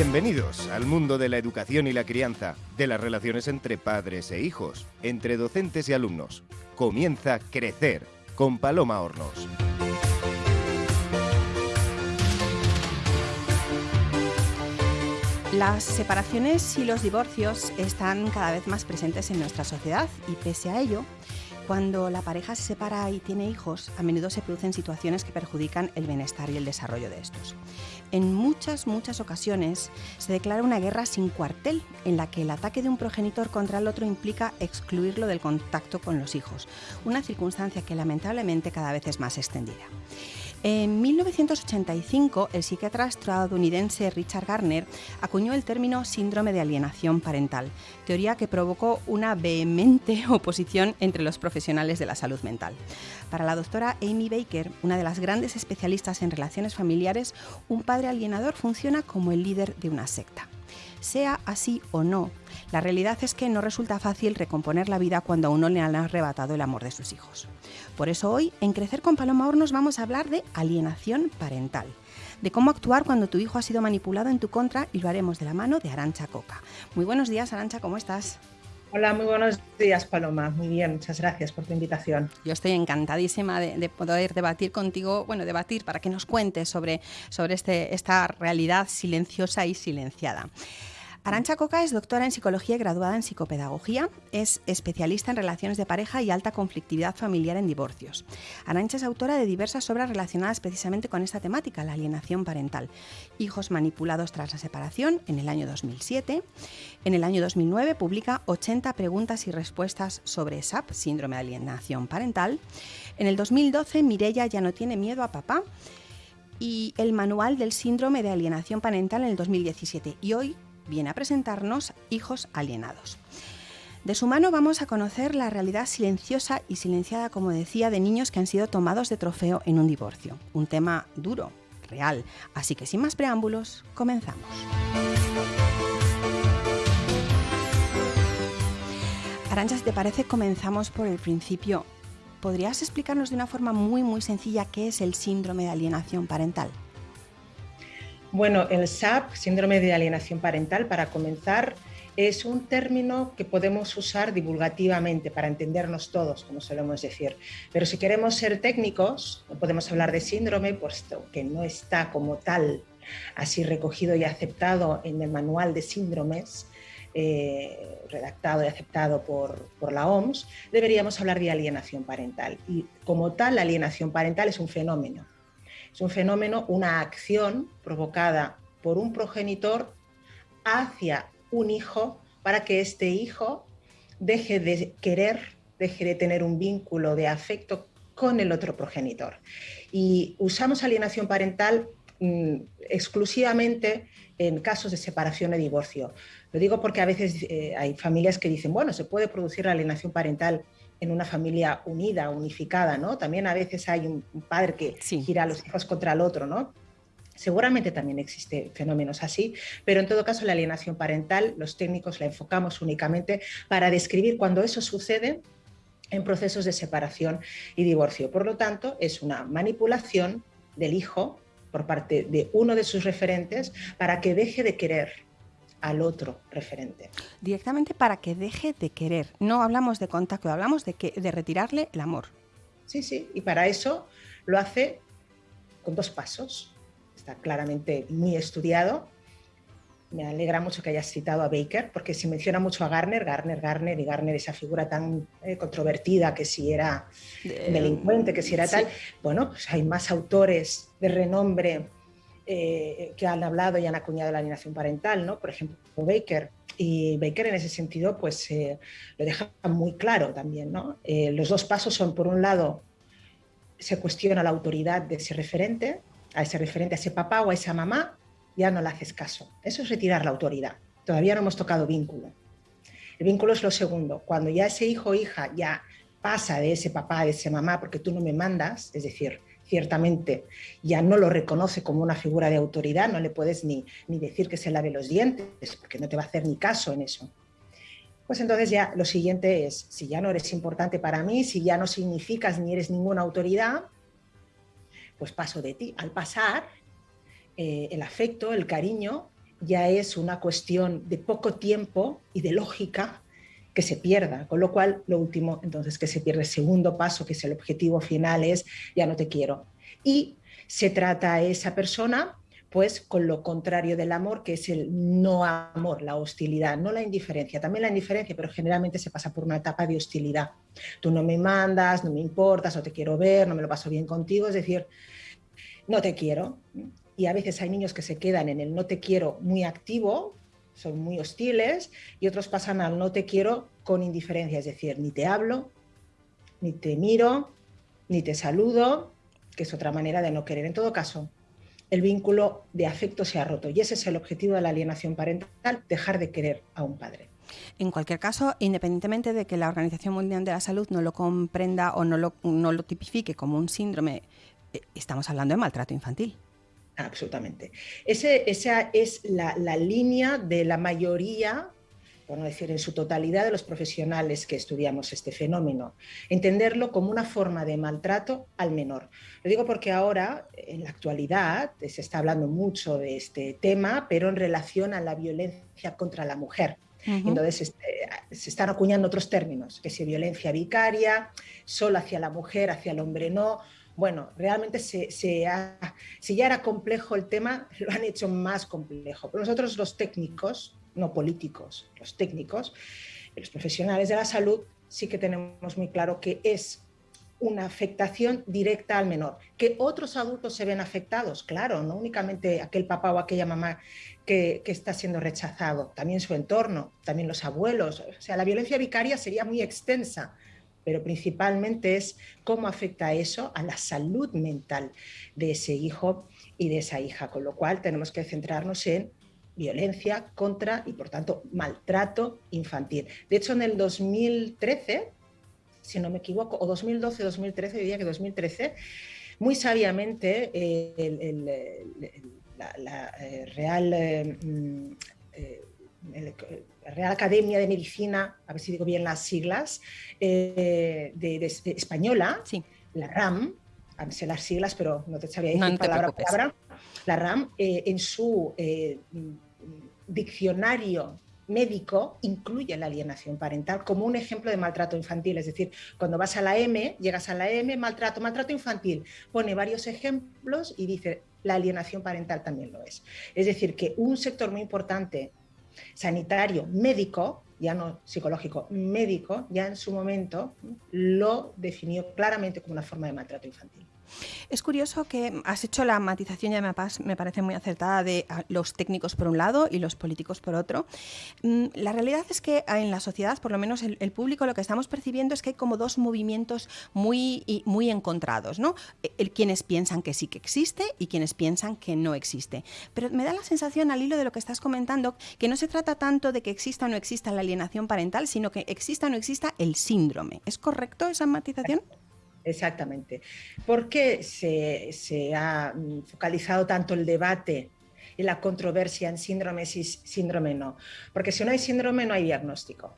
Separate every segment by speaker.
Speaker 1: Bienvenidos al mundo de la educación y la crianza, de las relaciones entre padres e hijos, entre docentes y alumnos. Comienza Crecer con Paloma Hornos.
Speaker 2: Las separaciones y los divorcios están cada vez más presentes en nuestra sociedad y pese a ello, cuando la pareja se separa y tiene hijos, a menudo se producen situaciones que perjudican el bienestar y el desarrollo de estos. En muchas, muchas ocasiones se declara una guerra sin cuartel, en la que el ataque de un progenitor contra el otro implica excluirlo del contacto con los hijos, una circunstancia que lamentablemente cada vez es más extendida. En 1985, el psiquiatra estadounidense Richard Garner acuñó el término síndrome de alienación parental, teoría que provocó una vehemente oposición entre los profesionales de la salud mental. Para la doctora Amy Baker, una de las grandes especialistas en relaciones familiares, un padre alienador funciona como el líder de una secta. Sea así o no, la realidad es que no resulta fácil recomponer la vida cuando a uno le han arrebatado el amor de sus hijos. Por eso hoy, en Crecer con Paloma Hornos, vamos a hablar de alienación parental, de cómo actuar cuando tu hijo ha sido manipulado en tu contra y lo haremos de la mano de Arancha Coca. Muy buenos días, Arancha, ¿cómo estás?
Speaker 3: Hola, muy buenos días, Paloma. Muy bien, muchas gracias por tu invitación.
Speaker 2: Yo estoy encantadísima de, poder debatir contigo, bueno, debatir para que nos cuentes sobre, sobre este, esta realidad silenciosa y silenciada. Arancha Coca es doctora en psicología y graduada en psicopedagogía. Es especialista en relaciones de pareja y alta conflictividad familiar en divorcios. Arancha es autora de diversas obras relacionadas precisamente con esta temática, la alienación parental. Hijos manipulados tras la separación en el año 2007. En el año 2009 publica 80 preguntas y respuestas sobre SAP, síndrome de alienación parental. En el 2012 Mirella ya no tiene miedo a papá y el manual del síndrome de alienación parental en el 2017. Y hoy viene a presentarnos Hijos Alienados. De su mano vamos a conocer la realidad silenciosa y silenciada, como decía, de niños que han sido tomados de trofeo en un divorcio. Un tema duro, real. Así que sin más preámbulos, comenzamos. Arancha, si te parece, comenzamos por el principio. ¿Podrías explicarnos de una forma muy, muy sencilla qué es el síndrome de alienación parental?
Speaker 3: Bueno, el SAP, síndrome de alienación parental, para comenzar, es un término que podemos usar divulgativamente para entendernos todos, como solemos decir. Pero si queremos ser técnicos, no podemos hablar de síndrome, puesto que no está como tal así recogido y aceptado en el manual de síndromes, eh, redactado y aceptado por, por, la OMS, deberíamos hablar de alienación parental. Y como tal, la alienación parental es un fenómeno es un fenómeno, una acción provocada por un progenitor hacia un hijo para que este hijo deje de querer, deje de tener un vínculo de afecto con el otro progenitor. Y usamos alienación parental mm, exclusivamente en casos de separación y divorcio. Lo digo porque a veces eh, hay familias que dicen, bueno, se puede producir la alienación parental en una familia unida, unificada, ¿no? También a veces hay un, padre que gira a los hijos contra el otro, ¿no? Seguramente también existen fenómenos así, pero en todo caso la alienación parental, los técnicos la enfocamos únicamente para describir cuando eso sucede en procesos de separación y divorcio. Por lo tanto, es una manipulación del hijo por parte de uno de sus referentes para que deje de querer al otro referente.
Speaker 2: Directamente para que deje de querer. No hablamos de contacto, hablamos de, que, de retirarle el amor.
Speaker 3: Sí, sí, y para eso lo hace con dos pasos. Está claramente muy estudiado. Me alegra mucho que hayas citado a Baker, porque se menciona mucho a Garner, Garner, Garner, y Garner, esa figura tan eh, controvertida, que si era delincuente, que si era tal. Bueno, pues hay más autores de renombre eh, que han hablado y han acuñado la alienación parental, ¿no? Por ejemplo, Baker. Y Baker en ese sentido pues eh, lo deja muy claro también, ¿no? Eh, los dos pasos son, por un lado, se cuestiona la autoridad de ese referente, a ese referente, a ese papá o a esa mamá, ya no le haces caso. Eso es retirar la autoridad. Todavía no hemos tocado vínculo. El vínculo es lo segundo. Cuando ya ese hijo o hija ya pasa de ese papá, de esa mamá, porque tú no me mandas, es decir, ciertamente ya no lo reconoce como una figura de autoridad, no le puedes ni, ni decir que se lave los dientes, porque no te va a hacer ni caso en eso. Pues entonces ya lo siguiente es, si ya no eres importante para mí, si ya no significas ni eres ninguna autoridad, pues paso de ti. Al pasar, eh, el afecto, el cariño, ya es una cuestión de poco tiempo y de lógica que se pierda, con lo cual lo último entonces que se pierde segundo paso, que es el objetivo final, es ya no te quiero. Y se trata a esa persona pues con lo contrario del amor, que es el no amor, la hostilidad, no la indiferencia, también la indiferencia, pero generalmente se pasa por una etapa de hostilidad. Tú no me mandas, no me importas, no te quiero ver, no me lo paso bien contigo, es decir, no te quiero. Y a veces hay niños que se quedan en el no te quiero muy activo, son muy hostiles, y otros pasan al no te quiero con indiferencia, es decir, ni te hablo, ni te miro, ni te saludo, que es otra manera de no querer. En todo caso, el vínculo de afecto se ha roto y ese es el objetivo de la alienación parental, dejar de querer a un padre.
Speaker 2: En cualquier caso, independientemente de que la Organización Mundial de la Salud no lo comprenda o no lo, no lo tipifique como un síndrome, eh, estamos hablando de maltrato infantil.
Speaker 3: Absolutamente. Ese, esa es la, la línea de la mayoría por no decir en su totalidad, de los profesionales que estudiamos este fenómeno. Entenderlo como una forma de maltrato al menor. Lo digo porque ahora, en la actualidad, se está hablando mucho de este tema, pero en relación a la violencia contra la mujer. Entonces este, se están acuñando otros términos, que si violencia vicaria, solo hacia la mujer, hacia el hombre no. Bueno, realmente se, si ya era complejo el tema, lo han hecho más complejo. Pero nosotros los técnicos, no políticos, los técnicos, los profesionales de la salud, sí que tenemos muy claro que es una afectación directa al menor. Que otros adultos se ven afectados, claro, no únicamente aquel papá o aquella mamá que, que, está siendo rechazado, también su entorno, también los abuelos. O sea, la violencia vicaria sería muy extensa, pero principalmente es cómo afecta eso a la salud mental de ese hijo y de esa hija, con lo cual tenemos que centrarnos en violencia contra y, por tanto, maltrato infantil. De hecho, en el 2013, si no me equivoco, o 2012, 2013, diría que 2013, muy sabiamente eh, la, eh, Real, eh, mm, Real Academia de Medicina, a ver si digo bien las siglas, de, española, sí. la RAM, sé las siglas, pero no te sabía decir palabra palabra, la RAM, en su diccionario médico incluye la alienación parental como un ejemplo de maltrato infantil. Es decir, cuando vas a la M, llegas a la M, maltrato, maltrato infantil, pone varios ejemplos y dice, la alienación parental también lo es. Es decir, que un sector muy importante, sanitario, médico, ya no psicológico, médico, ya en su momento lo definió claramente como una forma de maltrato infantil.
Speaker 2: Es curioso que has hecho la matización, ya me parece muy acertada, de ah, los técnicos por un lado y los políticos por otro. Mm, la realidad es que ah, en la sociedad, por lo menos el, público, lo que estamos percibiendo es que hay como dos movimientos muy, muy encontrados, ¿no? El, quienes piensan que sí que existe y quienes piensan que no existe. Pero me da la sensación, al hilo de lo que estás comentando, que no se trata tanto de que exista o no exista la alienación parental, sino que exista o no exista el síndrome. ¿Es correcto esa matización?
Speaker 3: Exactamente. ¿Por qué se, ha mm, focalizado tanto el debate y la controversia en síndrome sí, síndrome no? Porque si no hay síndrome no hay diagnóstico.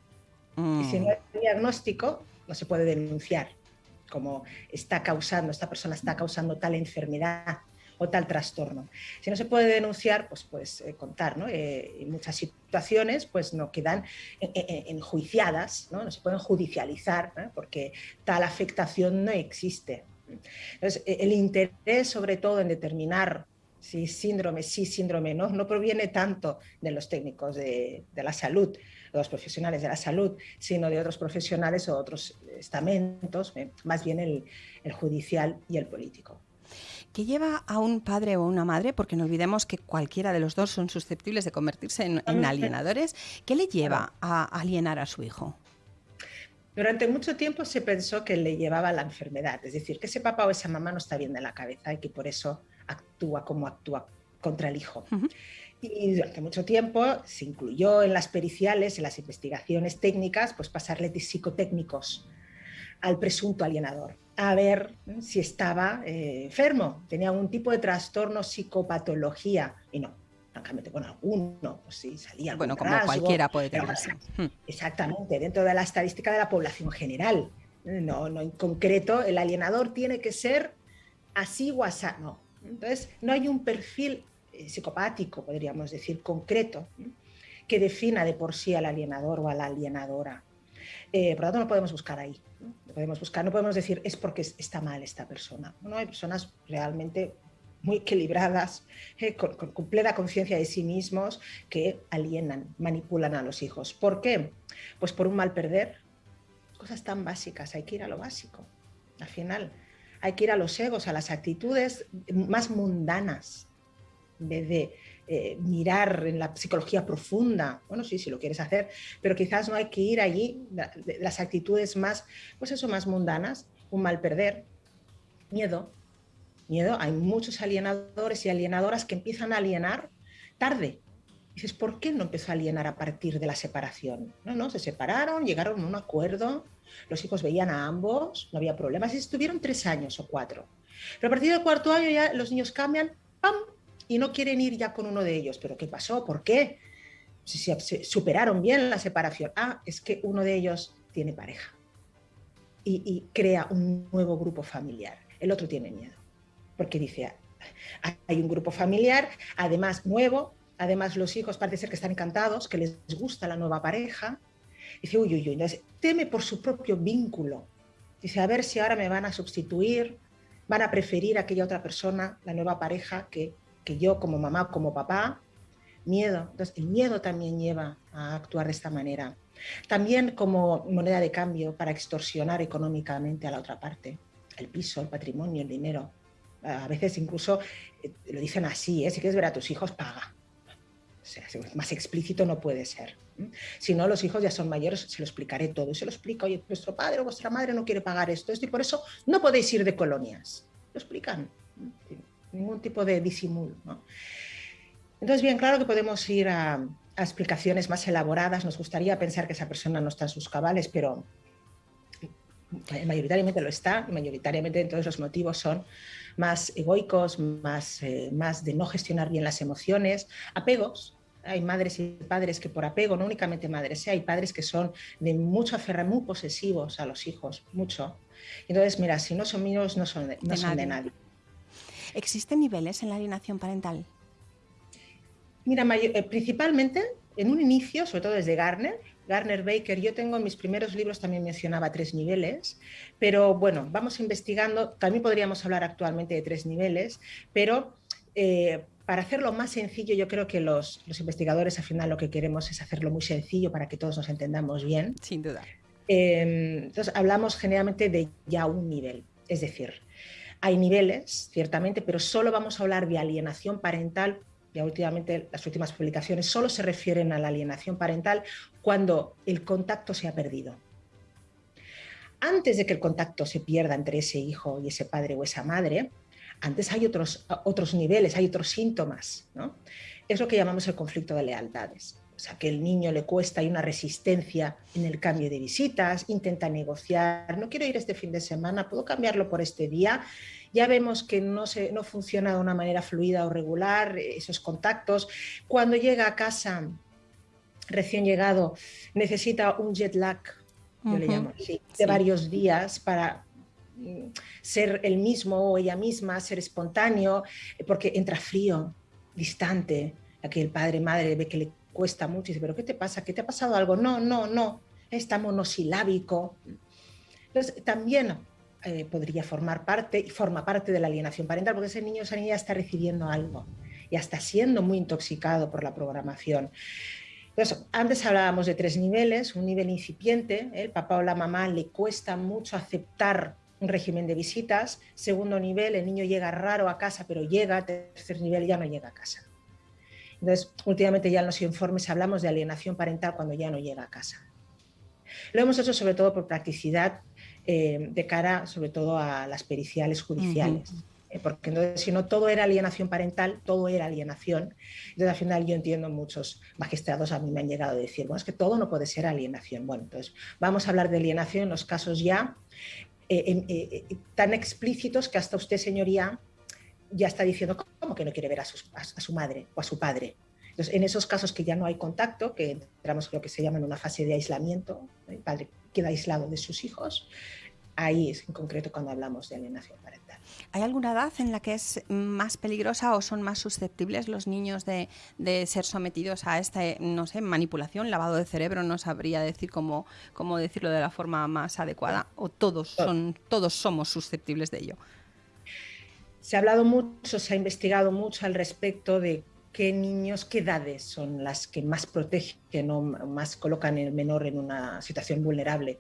Speaker 3: Y si no mm. hay diagnóstico no se puede denunciar como está causando, esta persona está causando tal enfermedad o tal trastorno. Si no se puede denunciar, pues puedes eh, contar, ¿no? Eh, muchas situaciones pues no quedan enjuiciadas, ¿no? se pueden judicializar porque tal afectación no existe. Entonces, e, el interés sobre todo en determinar si síndrome sí, síndrome no, no proviene tanto de los técnicos de, la salud, de los profesionales de la salud, sino de otros profesionales o otros estamentos, ¿eh? más bien el judicial y el político.
Speaker 2: ¿Qué lleva a un padre o una madre, porque no olvidemos que cualquiera de los dos son susceptibles de convertirse en, alienadores, ¿qué le lleva a alienar a su hijo?
Speaker 3: Durante mucho tiempo se pensó que le llevaba la enfermedad, es decir, que ese papá o esa mamá no está bien de la cabeza y que por eso actúa como actúa contra el hijo. Y durante mucho tiempo se incluyó en las periciales, en las investigaciones técnicas, pues pasarle de psicotécnicos al presunto alienador a ver si estaba eh, enfermo, tenía algún tipo de trastorno, psicopatología, y no, francamente con alguno, pues sí, salía
Speaker 2: Bueno, como cualquiera puede tener.
Speaker 3: Hmm. Exactamente, dentro de la estadística de la población general. No, no en concreto, el alienador tiene que ser así o así, no. Entonces, no hay un perfil psicopático, podríamos decir, concreto, que defina de por sí al alienador o a la alienadora. Eh, por lo tanto, no podemos buscar ahí. ¿no? podemos buscar, no podemos decir es porque está mal esta persona. No hay personas realmente muy equilibradas, eh, con, con, plena conciencia de sí mismos, que alienan, manipulan a los hijos. ¿Por qué? Pues por un mal perder. Cosas tan básicas, hay que ir a lo básico. Al final, hay que ir a los egos, a las actitudes más mundanas, en vez de eh, mirar en la psicología profunda. Bueno, sí, si lo quieres hacer, pero quizás no hay que ir allí, las actitudes más, pues eso, más mundanas, un mal perder, miedo, miedo. Hay muchos alienadores y alienadoras que empiezan a alienar tarde. Dices, ¿por qué no empezó a alienar a partir de la separación? No, no, se separaron, llegaron a un acuerdo, los hijos veían a ambos, no había problemas, y estuvieron tres años o cuatro. Pero a partir del cuarto año ya los niños cambian, ¡pam! Y no quieren ir ya con uno de ellos. ¿Pero qué pasó? ¿Por qué? Si se superaron bien la separación. Ah, es que uno de ellos tiene pareja y, y crea un nuevo grupo familiar. El otro tiene miedo porque dice, hay un grupo familiar, además nuevo, además los hijos parece ser que están encantados, que les gusta la nueva pareja. Dice, uy, uy, uy, entonces teme por su propio vínculo. Dice, a ver si ahora me van a sustituir, van a preferir a aquella otra persona, la nueva pareja, que, que yo como mamá, como papá. Miedo. Entonces, el miedo también lleva a actuar de esta manera. También como moneda de cambio para extorsionar económicamente a la otra parte. El piso, el patrimonio, el dinero a veces incluso eh, lo dicen así, ¿eh? si quieres ver a tus hijos, paga. O más explícito no puede ser. Si no, los hijos ya son mayores, se lo explicaré todo. Y se lo explica, oye, vuestro padre o vuestra madre no quiere pagar esto, esto y por eso no podéis ir de colonias. Lo explican, ningún tipo de disimulo. ¿no? Entonces, bien, claro que podemos ir a, a explicaciones más elaboradas. Nos gustaría pensar que esa persona no está en sus cabales, pero mayoritariamente lo está, y mayoritariamente entonces los motivos son más egoicos, más, eh, más de no gestionar bien las emociones, apegos. Hay madres y padres que por apego, no únicamente madres, ¿eh? hay padres que son de mucho aferrar, muy posesivos a los hijos, mucho. Entonces, mira, si no son míos, no son de, no de son nadie. de nadie.
Speaker 2: ¿Existen niveles en la alienación parental?
Speaker 3: Mira, eh, principalmente en un inicio, sobre todo desde Garner, Garner Baker, yo tengo en mis primeros libros también mencionaba tres niveles, pero bueno, vamos investigando, también podríamos hablar actualmente de tres niveles, pero eh, para hacerlo más sencillo, yo creo que los, los, investigadores al final lo que queremos es hacerlo muy sencillo para que todos nos entendamos bien.
Speaker 2: Sin duda.
Speaker 3: Eh, entonces hablamos generalmente de ya un nivel, es decir, hay niveles, ciertamente, pero solo vamos a hablar de alienación parental ya últimamente las últimas publicaciones solo se refieren a la alienación parental cuando el contacto se ha perdido. Antes de que el contacto se pierda entre ese hijo y ese padre o esa madre, antes hay otros, otros niveles, hay otros síntomas. ¿no? Es lo que llamamos el conflicto de lealtades. O sea, que el niño le cuesta, hay una resistencia en el cambio de visitas, intenta negociar, no quiero ir este fin de semana, puedo cambiarlo por este día ya vemos que no, se, no funciona de una manera fluida o regular esos contactos. Cuando llega a casa, recién llegado, necesita un jet lag, yo uh -huh. le llamo así, de sí. varios días para mm, ser el mismo o ella misma, ser espontáneo, porque entra frío, distante, a que el padre, madre ve que le cuesta mucho y dice, pero ¿qué te pasa? ¿Qué te ha pasado algo? No, no, no, está monosilábico. Entonces, también eh, podría formar parte y forma parte de la alienación parental, porque ese niño o esa niña está recibiendo algo, ya está siendo muy intoxicado por la programación. Entonces, antes hablábamos de tres niveles, un nivel incipiente, ¿eh? el papá o la mamá le cuesta mucho aceptar un régimen de visitas, segundo nivel, el niño llega raro a casa, pero llega, tercer nivel ya no llega a casa. Entonces, últimamente ya en los informes hablamos de alienación parental cuando ya no llega a casa. Lo hemos hecho sobre todo por practicidad eh, de cara sobre todo a las periciales judiciales. Uh -huh. eh, porque entonces, si no todo era alienación parental, todo era alienación. Entonces, al final yo entiendo muchos magistrados a mí me han llegado a decir, bueno, es que todo no puede ser alienación. Bueno, entonces vamos a hablar de alienación en los casos ya eh, eh, tan explícitos que hasta usted, señoría, ya está diciendo cómo que no quiere ver a, sus, a, a su madre o a su padre. Entonces, en esos casos que ya no hay contacto, que entramos en lo que se llama en una fase de aislamiento, el padre queda aislado de sus hijos, ahí es en concreto cuando hablamos de alienación parental.
Speaker 2: ¿Hay alguna edad en la que es más peligrosa o son más susceptibles los niños de, ser sometidos a esta, no sé, manipulación, lavado de cerebro? No sabría decir cómo, cómo decirlo de la forma más adecuada. ¿O todos, son, todos somos susceptibles de ello?
Speaker 3: Se ha hablado mucho, se ha investigado mucho al respecto de qué niños, qué edades son las que más protegen o más colocan el menor en una situación vulnerable.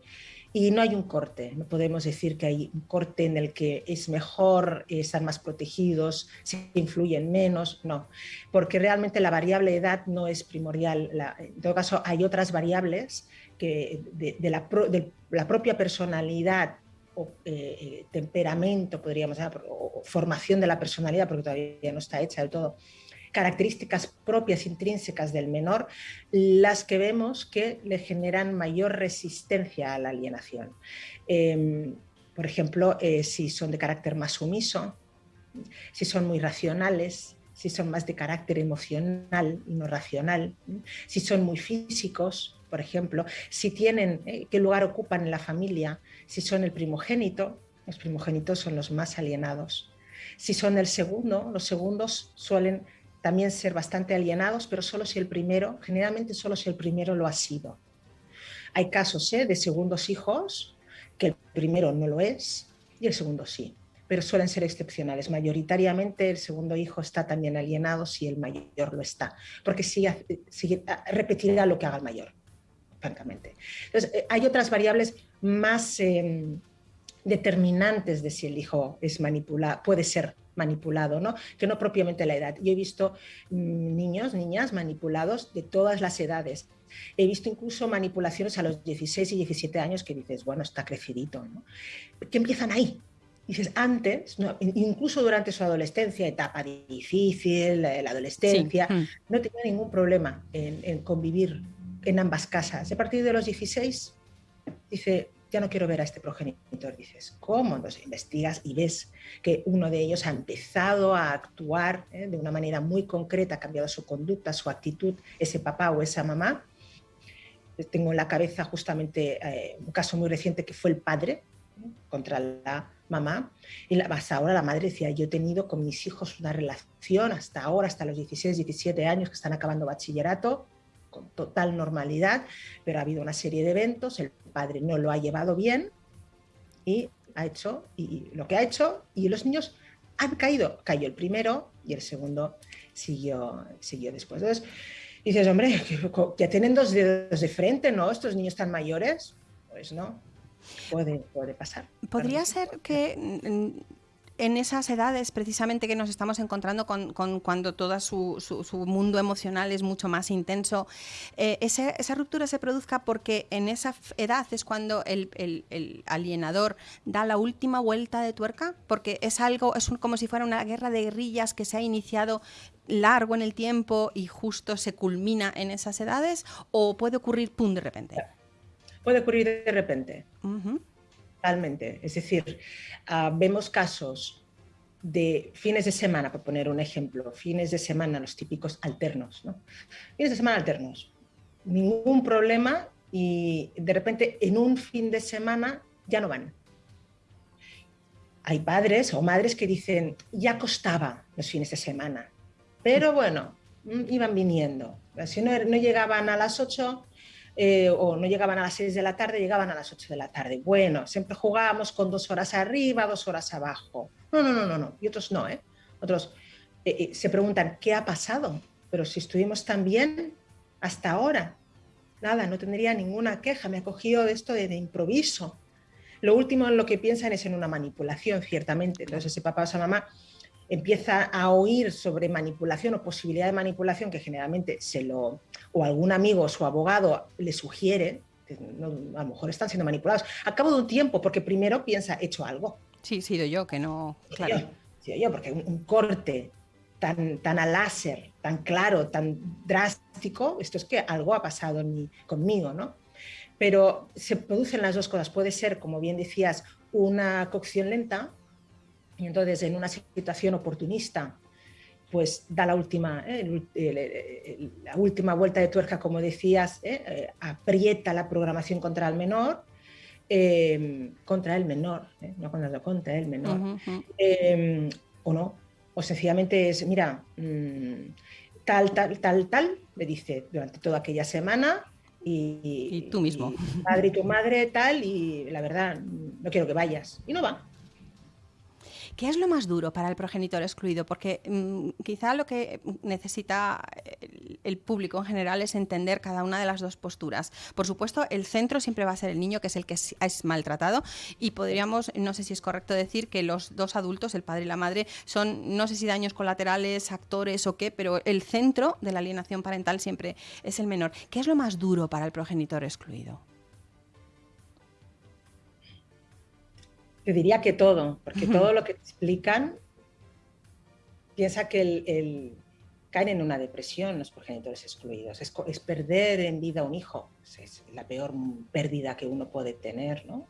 Speaker 3: Y no hay un corte, no podemos decir que hay un corte en el que es mejor, estar más protegidos, se influyen menos, no, porque realmente la variable edad no es primordial. en todo caso, hay otras variables que la, de la, propia personalidad eh, eh, temperamento, podríamos o formación de la personalidad, porque todavía no está hecha del todo, características propias intrínsecas del menor las que vemos que le generan mayor resistencia a la alienación. Em, por ejemplo, eh, si son de carácter más sumiso, si son muy racionales, si son más de carácter emocional y no racional, si son muy físicos, por ejemplo, si tienen, qué lugar ocupan en la familia, si son el primogénito, los primogénitos son los más alienados. Si son el segundo, los segundos suelen también ser bastante alienados, pero solo si el primero, generalmente solo si el primero lo ha sido. Hay casos ¿eh? de segundos hijos que el primero no lo es y el segundo sí, pero suelen ser excepcionales. Mayoritariamente el segundo hijo está también alienado si el mayor lo está, porque sí, repetirá lo que haga el mayor, francamente. Entonces, eh, hay otras variables más em, determinantes de si el hijo es manipulado, puede ser manipulado, ¿no? que no propiamente la edad. Yo he visto mm, niños, niñas manipulados de todas las edades. He visto incluso manipulaciones a los 16 y 17 años que dices, bueno, está crecidito, ¿no? que empiezan ahí. Dices, antes, incluso durante su adolescencia, etapa difícil, la, adolescencia, mm. no tenía ningún problema en, en convivir en ambas casas. A partir de los 16, dice, ya no quiero ver a este progenitor. Dices, ¿cómo? Entonces investigas y ves que uno de ellos ha empezado a actuar ¿eh? de una manera muy concreta, ha cambiado su conducta, su actitud, ese papá o esa mamá. Tengo en la cabeza justamente eh, un caso muy reciente que fue el padre contra la mamá. Y la, hasta ahora la madre decía, yo he tenido con mis hijos una relación hasta ahora, hasta los 16, 17 años que están acabando bachillerato, con total normalidad, pero ha habido una serie de eventos, el padre no lo ha llevado bien y ha hecho y lo que ha hecho y los niños han caído. Cayó el primero y el segundo siguió, siguió después. Entonces dices, hombre, ya tienen dos dedos de frente, ¿no? Estos niños tan mayores. Pues no, puede, puede pasar.
Speaker 2: Podría ser que en esas edades precisamente que nos estamos encontrando con, cuando todo su, mundo emocional es mucho más intenso, eh, esa ruptura se produzca porque en esa edad es cuando el, alienador da la última vuelta de tuerca, porque es algo, es como si fuera una guerra de guerrillas que se ha iniciado largo en el tiempo y justo se culmina en esas edades, o puede ocurrir pum de repente.
Speaker 3: Puede ocurrir de repente. Totalmente. Es decir, ah, vemos casos de fines de semana, por poner un ejemplo, fines de semana, los típicos alternos, ¿no? Fines de semana alternos, ningún problema y de repente en un fin de semana ya no van. Hay padres o madres que dicen, ya costaba los fines de semana, pero bueno, mm, iban viniendo. Si no, no llegaban a las 8, eh, o no llegaban a las 6 de la tarde, llegaban a las 8 de la tarde. Bueno, siempre jugábamos con dos horas arriba, dos horas abajo. No, no, no, no, no. Y otros no, ¿eh? Otros eh, eh, se preguntan, ¿qué ha pasado? Pero si estuvimos tan bien hasta ahora, nada, no tendría ninguna queja, me ha cogido esto de, de improviso. Lo último en lo que piensan es en una manipulación, ciertamente. Entonces ese papá o esa mamá empieza a oír sobre manipulación o posibilidad de manipulación que generalmente se lo, o algún amigo o su abogado le sugiere, a lo mejor están siendo manipulados, a cabo de un tiempo, porque primero piensa, he hecho algo.
Speaker 2: Sí, he sido yo, que no...
Speaker 3: Claro. Sí, yo, porque un, corte tan, tan a láser, tan claro, tan drástico, esto es que algo ha pasado conmigo, ¿no? Pero se producen las dos cosas. Puede ser, como bien decías, una cocción lenta, y entonces, en una situación oportunista, pues da la última, ¿eh? la última vuelta de tuerca, como decías, ¿eh? Eh, aprieta la programación contra el menor em, contra el menor, no contra, contra el menor, em, o no, o sencillamente es, mira, mm, tal, tal, tal, tal, me dice durante toda aquella semana y,
Speaker 2: tú mismo.
Speaker 3: Y padre y tu madre tal, y la verdad, no quiero que vayas. Y no va.
Speaker 2: ¿Qué es lo más duro para el progenitor excluido? Porque mm, quizá lo que necesita el, público en general es entender cada una de las dos posturas. Por supuesto, el centro siempre va a ser el niño, que es el que es, maltratado, y podríamos, no sé si es correcto decir que los dos adultos, el padre y la madre, son, no sé si daños colaterales, actores o qué, pero el centro de la alienación parental siempre es el menor. ¿Qué es lo más duro para el progenitor excluido?
Speaker 3: Te diría que todo, porque todo lo que te explican piensa que el, caen en una depresión los progenitores excluidos. Es, perder en vida un hijo. Es, la peor pérdida que uno puede tener, ¿no?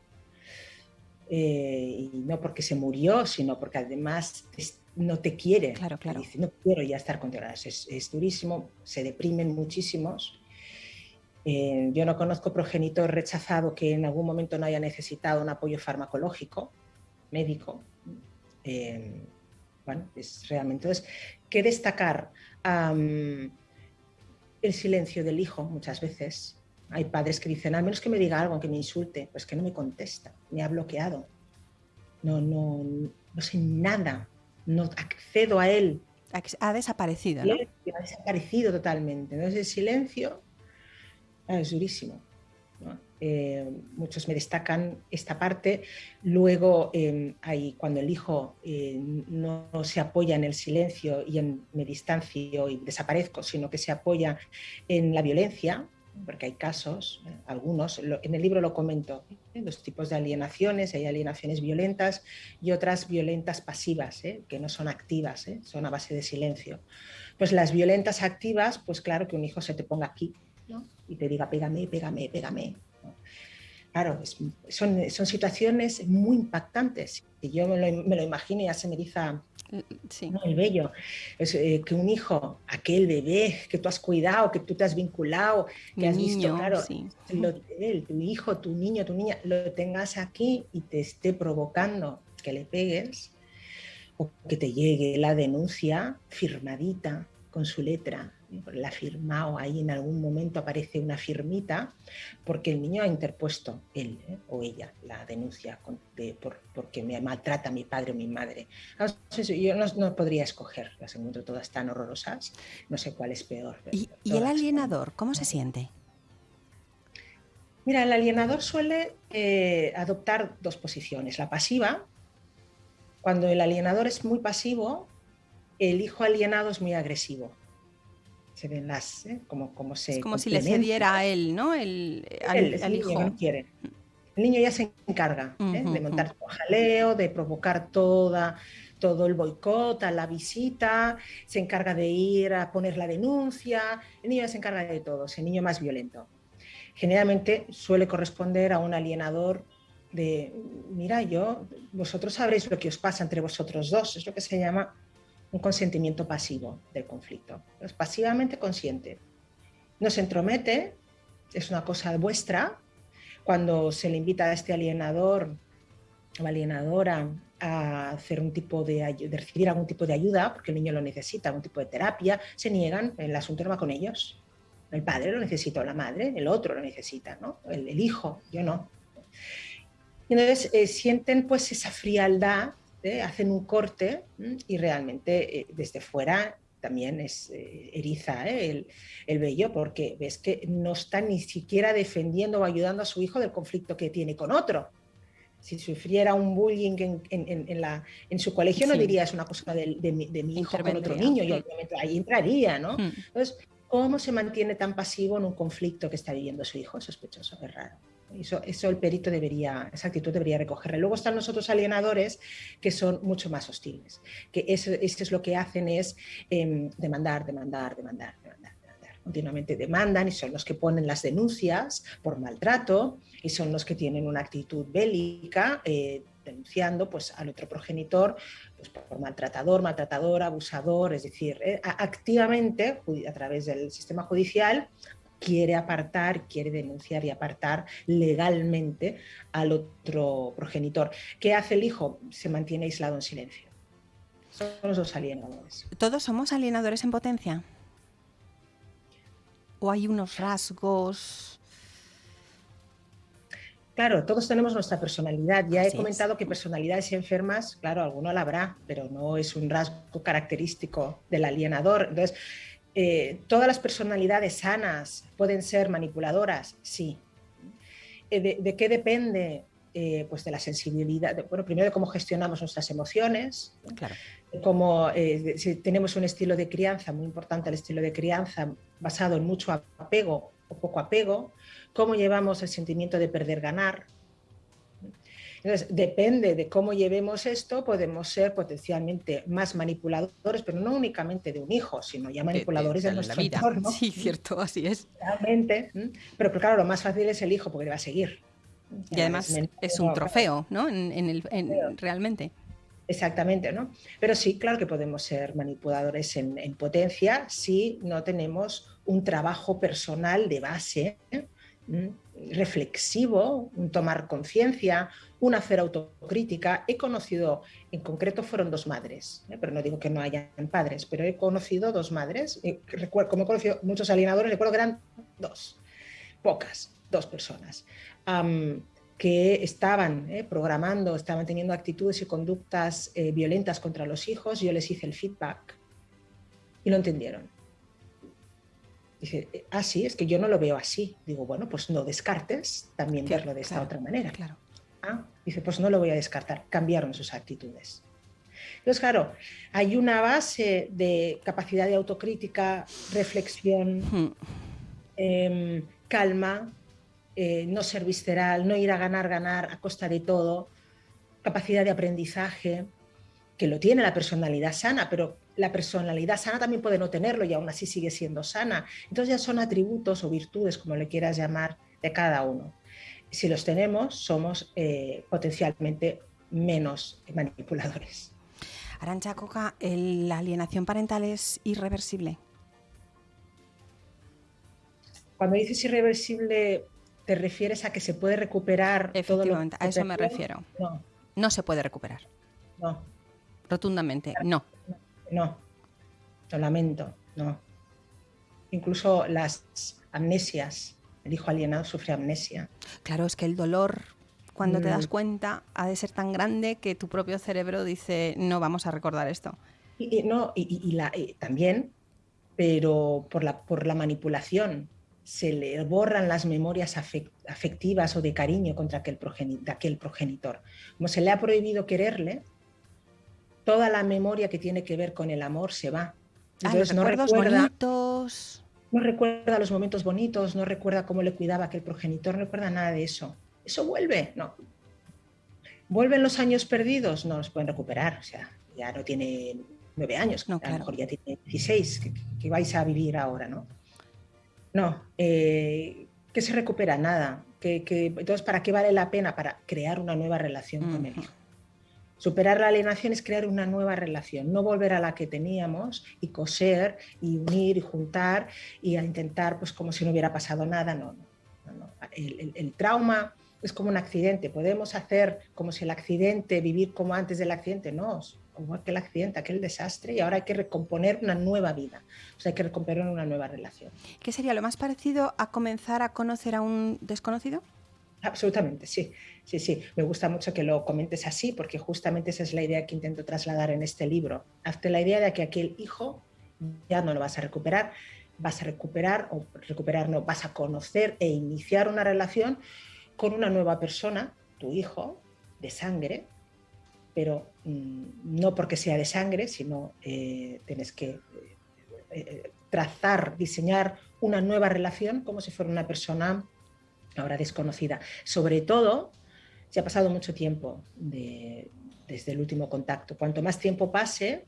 Speaker 3: Eh, y no porque se murió, sino porque además no te quiere.
Speaker 2: Claro, claro.
Speaker 3: Dice, no quiero ya estar contigo. Es, es durísimo, se deprimen muchísimos eh, yo no conozco progenitor rechazado que en algún momento no haya necesitado un apoyo farmacológico, médico. Eh, bueno, es realmente. Entonces, ¿qué destacar? el silencio del hijo, muchas veces. Hay padres que dicen, al menos que me diga algo, que me insulte, pues que no me contesta, me ha bloqueado. No, no, no sé nada, no accedo a él.
Speaker 2: Ha desaparecido, ¿no?
Speaker 3: Ha desaparecido totalmente. Entonces, el silencio Ah, es durísimo. Eh, muchos me destacan esta parte. Luego, em, hay, cuando el hijo eh, no, se apoya en el silencio y en me distancio y desaparezco, sino que se apoya en la violencia, porque hay casos, eh, algunos, en el libro lo comento, los tipos de alienaciones, hay alienaciones violentas y otras violentas pasivas, que no son activas, son a base de silencio. Pues las violentas activas, pues claro que un hijo se te ponga aquí, y te diga, pégame, pégame, pégame. Claro, son, son, situaciones muy impactantes. Y yo me lo, me lo imagino y ya se me eriza el vello. Es, eh, que un hijo, aquel bebé que tú has cuidado, que tú te has vinculado, que has visto, claro, tu hijo, tu niño, tu niña, lo tengas aquí y te esté provocando que le pegues o que te llegue la denuncia firmadita con su letra la ha firmado, ahí en algún momento aparece una firmita, porque el niño ha interpuesto, él ¿eh? o ella, la denuncia por, porque me maltrata mi padre o mi madre. Yo no, podría escoger, las encuentro todas tan horrorosas, no sé cuál es peor.
Speaker 2: ¿Y, el alienador, cómo se siente?
Speaker 3: Mira, el alienador suele eh, adoptar dos posiciones. La pasiva, cuando el alienador es muy pasivo, el hijo alienado es muy agresivo se ven las, ¿eh? como, como se
Speaker 2: Es como si le cediera a él, ¿no? El, al, hijo.
Speaker 3: No quiere. El niño ya se encarga ¿eh? de montar todo jaleo, de provocar toda, todo el boicot a la visita, se encarga de ir a poner la denuncia, el niño ya se encarga de todo, es el niño más violento. Generalmente suele corresponder a un alienador de, mira, yo, vosotros sabréis lo que os pasa entre vosotros dos, es lo que se llama un consentimiento pasivo del conflicto. Es pasivamente consciente. No se entromete, es una cosa vuestra. Cuando se le invita a este alienador o alienadora a hacer un tipo de, de, recibir algún tipo de ayuda, porque el niño lo necesita, algún tipo de terapia, se niegan, el asunto no va con ellos. El padre lo necesita, la madre, el otro lo necesita, ¿no? el, hijo, yo no. Y entonces eh, sienten pues esa frialdad ¿eh? hacen un corte y realmente eh, desde fuera también es eh, eriza el, el, vello porque ves que no está ni siquiera defendiendo o ayudando a su hijo del conflicto que tiene con otro. Si sufriera un bullying en, en, en, la, en su colegio no diría es una cosa de, de, mi hijo con otro niño y obviamente ahí entraría, ¿no? Hmm. Entonces, ¿cómo se mantiene tan pasivo en un conflicto que está viviendo su hijo? Sospechoso, es raro. Eso, eso, el perito debería, esa actitud debería recogerla. Luego están los otros alienadores que son mucho más hostiles, que eso, es lo que hacen es em, demandar, demandar, demandar, demandar, demandar. Continuamente demandan y son los que ponen las denuncias por maltrato y son los que tienen una actitud bélica eh, denunciando pues, al otro progenitor pues, por maltratador, maltratador, abusador, es decir, eh, activamente a través del sistema judicial quiere apartar, quiere denunciar y apartar legalmente al otro progenitor. ¿Qué hace el hijo? Se mantiene aislado en silencio. Son los dos alienadores.
Speaker 2: ¿Todos somos alienadores en potencia? ¿O hay unos rasgos?
Speaker 3: Claro, todos tenemos nuestra personalidad. Ya he comentado que personalidades enfermas, claro, alguno la habrá, pero no es un rasgo característico del alienador. Entonces, eh, ¿todas las personalidades sanas pueden ser manipuladoras? Sí. Eh, ¿De, qué depende? Eh, pues de la sensibilidad, bueno, primero de cómo gestionamos nuestras emociones,
Speaker 2: claro.
Speaker 3: como si tenemos un estilo de crianza, muy importante el estilo de crianza, basado en mucho apego o poco apego, cómo llevamos el sentimiento de perder-ganar. Entonces, depende de cómo llevemos esto, podemos ser potencialmente más manipuladores, pero no únicamente de un hijo, sino ya manipuladores de, nuestra vida.
Speaker 2: Sí, cierto, así es.
Speaker 3: Realmente, pero, claro, lo más fácil es el hijo, porque le va a seguir.
Speaker 2: Y además es, un trofeo, ¿no? En, el, realmente.
Speaker 3: Exactamente, ¿no? Pero sí, claro que podemos ser manipuladores en, en potencia si no tenemos un trabajo personal de base reflexivo, un tomar conciencia, un hacer autocrítica. He conocido, en concreto fueron dos madres, ¿eh? pero no digo que no hayan padres, pero he conocido dos madres, recuerdo, como he conocido muchos alienadores, recuerdo que eran dos, pocas, dos personas, que estaban ¿eh? programando, estaban teniendo actitudes y conductas eh, violentas contra los hijos, yo les hice el feedback y lo entendieron Dice, ah, sí, es que yo no lo veo así. Digo, bueno, pues no descartes también verlo de esta otra manera.
Speaker 2: Claro.
Speaker 3: Ah, dice, pues no lo voy a descartar. Cambiaron sus actitudes. Entonces, claro, hay una base de capacidad de autocrítica, reflexión, hmm. em, calma, eh, no ser visceral, no ir a ganar, ganar a costa de todo, capacidad de aprendizaje, que lo tiene la personalidad sana, pero la personalidad sana también puede no tenerlo y aún así sigue siendo sana. Entonces ya son atributos o virtudes, como le quieras llamar, de cada uno. Si los tenemos, somos eh, potencialmente menos manipuladores.
Speaker 2: Arancha Coca, ¿la alienación parental es irreversible?
Speaker 3: Cuando dices irreversible, ¿te refieres a que se puede recuperar
Speaker 2: todo lo a eso me refiero.
Speaker 3: No.
Speaker 2: No se puede recuperar.
Speaker 3: No.
Speaker 2: Rotundamente, no.
Speaker 3: No, lo lamento, no. Incluso las amnesias, el hijo alienado sufre amnesia.
Speaker 2: Claro, es que el dolor, cuando te das mm. cuenta, ha de ser tan grande que tu propio cerebro dice, no vamos a recordar esto.
Speaker 3: Y, no, y, también, pero por la, por la manipulación, se le borran las memorias afectivas o de cariño contra aquel de aquel progenitor. Como se le ha prohibido quererle, toda la memoria que tiene que ver con el amor se va.
Speaker 2: Ah, Entonces, no recuerda, bonitos.
Speaker 3: No recuerda los momentos bonitos, no recuerda cómo le cuidaba aquel progenitor, no recuerda nada de eso. ¿Eso vuelve? No. ¿Vuelven los años perdidos? No los pueden recuperar. O sea, ya no tiene nueve años, a lo mejor ya tiene 16, que, vais a vivir ahora, ¿no? No, eh, ¿qué se recupera? Nada. Que, entonces, ¿para qué vale la pena? Para crear una nueva relación con el hijo. Superar la alienación es crear una nueva relación, no volver a la que teníamos y coser y unir y juntar y a intentar pues como si no hubiera pasado nada. No, no, El, trauma es como un accidente. Podemos hacer como si el accidente, vivir como antes del accidente, no, como aquel accidente, aquel desastre y ahora hay que recomponer una nueva vida, o sea, hay que recomponer una nueva relación.
Speaker 2: ¿Qué sería lo más parecido a comenzar a conocer a un desconocido?
Speaker 3: Absolutamente, sí, sí, sí. Me gusta mucho que lo comentes así porque justamente esa es la idea que intento trasladar en este libro. Hazte la idea de que aquel hijo ya no lo vas a recuperar, vas a recuperar o recuperar no, vas a conocer e iniciar una relación con una nueva persona, tu hijo, de sangre, pero mm, no porque sea de sangre, sino eh, tienes que eh, eh, trazar, diseñar una nueva relación como si fuera una persona ahora desconocida. Sobre todo, se ha pasado mucho tiempo desde el último contacto. Cuanto más tiempo pase,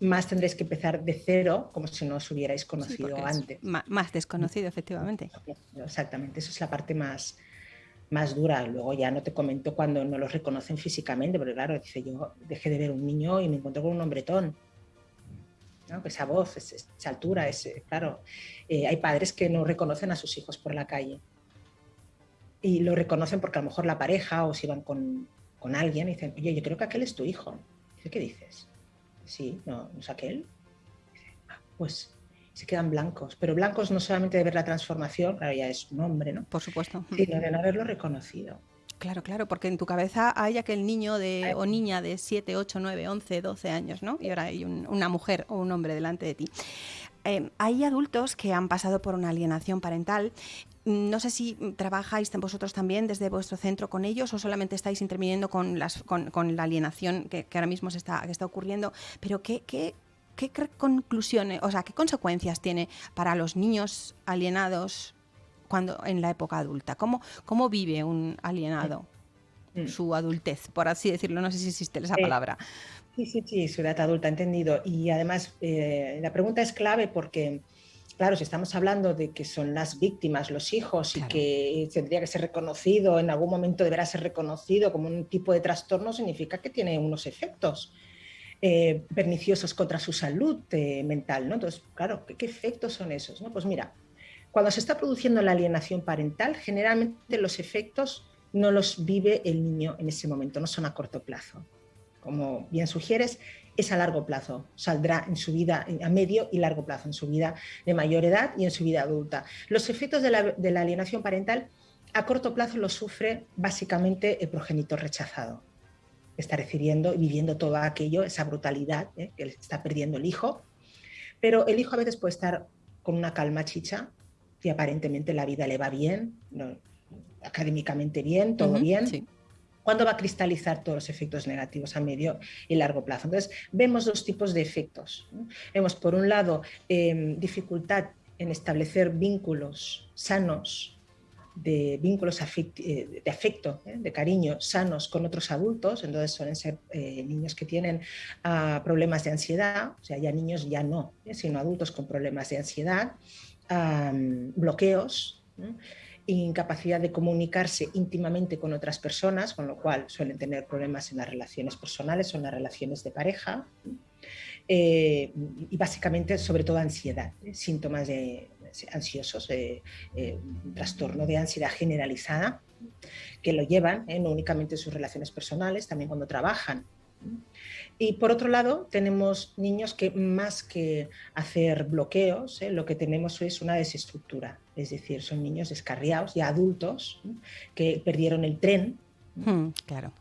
Speaker 3: más tendréis que empezar de cero, como si no os hubierais conocido antes.
Speaker 2: Más desconocido, efectivamente.
Speaker 3: Exactamente, eso es la parte más, más dura. Luego ya no te comento cuando no los reconocen físicamente, porque claro, dice yo dejé de ver un niño y me encontré con un hombretón. esa voz, esa altura, ese, claro, eh, hay padres que no reconocen a sus hijos por la calle y lo reconocen porque a lo mejor la pareja o si van con, con alguien y dicen, oye, yo creo que aquel es tu hijo. Dice, ¿qué dices? Sí, no, no es aquel. Ah, pues se quedan blancos, pero blancos no solamente de ver la transformación, claro, ya es un hombre, ¿no?
Speaker 2: Por supuesto.
Speaker 3: Sino de no haberlo reconocido.
Speaker 2: Claro, claro, porque en tu cabeza hay aquel niño de, o niña de 7, 8, 9, 11, 12 años, ¿no? Y ahora hay una mujer o un hombre delante de ti. Eh, hay adultos que han pasado por una alienación parental. No sé si trabajáis vosotros también desde vuestro centro con ellos o solamente estáis interviniendo con, las, con, la alienación que, ahora mismo se está, que está ocurriendo, pero ¿qué, qué, qué conclusiones, o sea, qué consecuencias tiene para los niños alienados cuando en la época adulta? ¿Cómo, cómo vive un alienado mm. su adultez, por así decirlo? No sé si existe esa palabra.
Speaker 3: Sí, sí, sí, su edad adulta, entendido. Y además, eh, la pregunta es clave porque, claro, si estamos hablando de que son las víctimas, los hijos, y que tendría que ser reconocido, en algún momento deberá ser reconocido como un tipo de trastorno, significa que tiene unos efectos. Eh, perniciosos contra su salud eh, mental, ¿no? Entonces, claro, ¿qué, ¿qué, efectos son esos? ¿no? Pues mira, cuando se está produciendo la alienación parental, generalmente los efectos no los vive el niño en ese momento, no son a corto plazo. Como bien sugieres, es a largo plazo, saldrá en su vida a medio y largo plazo, en su vida de mayor edad y en su vida adulta. Los efectos de la, alienación parental a corto plazo los sufre básicamente el progenitor rechazado. Está recibiendo y viviendo todo aquello, esa brutalidad ¿eh? que está perdiendo el hijo, pero el hijo a veces puede estar con una calma chicha, y aparentemente la vida le va bien, académicamente bien, todo bien. Sí. ¿Cuándo va a cristalizar todos los efectos negativos a medio y largo plazo? Entonces, vemos dos tipos de efectos. Vemos, por un lado, em, dificultad en establecer vínculos sanos, de vínculos eh, de afecto, ¿eh? de cariño, sanos con otros adultos, entonces suelen ser eh, niños que tienen ah, problemas de ansiedad, o sea, ya niños ya no, sino adultos con problemas de ansiedad, bloqueos, incapacidad de comunicarse íntimamente con otras personas, con lo cual suelen tener problemas en las relaciones personales o en las relaciones de pareja, eh, y básicamente sobre todo ansiedad, ¿eh? síntomas de, ansiosos, eh, trastorno de ansiedad generalizada, que lo llevan no únicamente en sus relaciones personales, también cuando trabajan y por otro lado, tenemos niños que más que hacer bloqueos, ¿eh? lo que tenemos es una desestructura, es decir, son niños descarriados, ya adultos, que perdieron el tren.
Speaker 2: Hmm, claro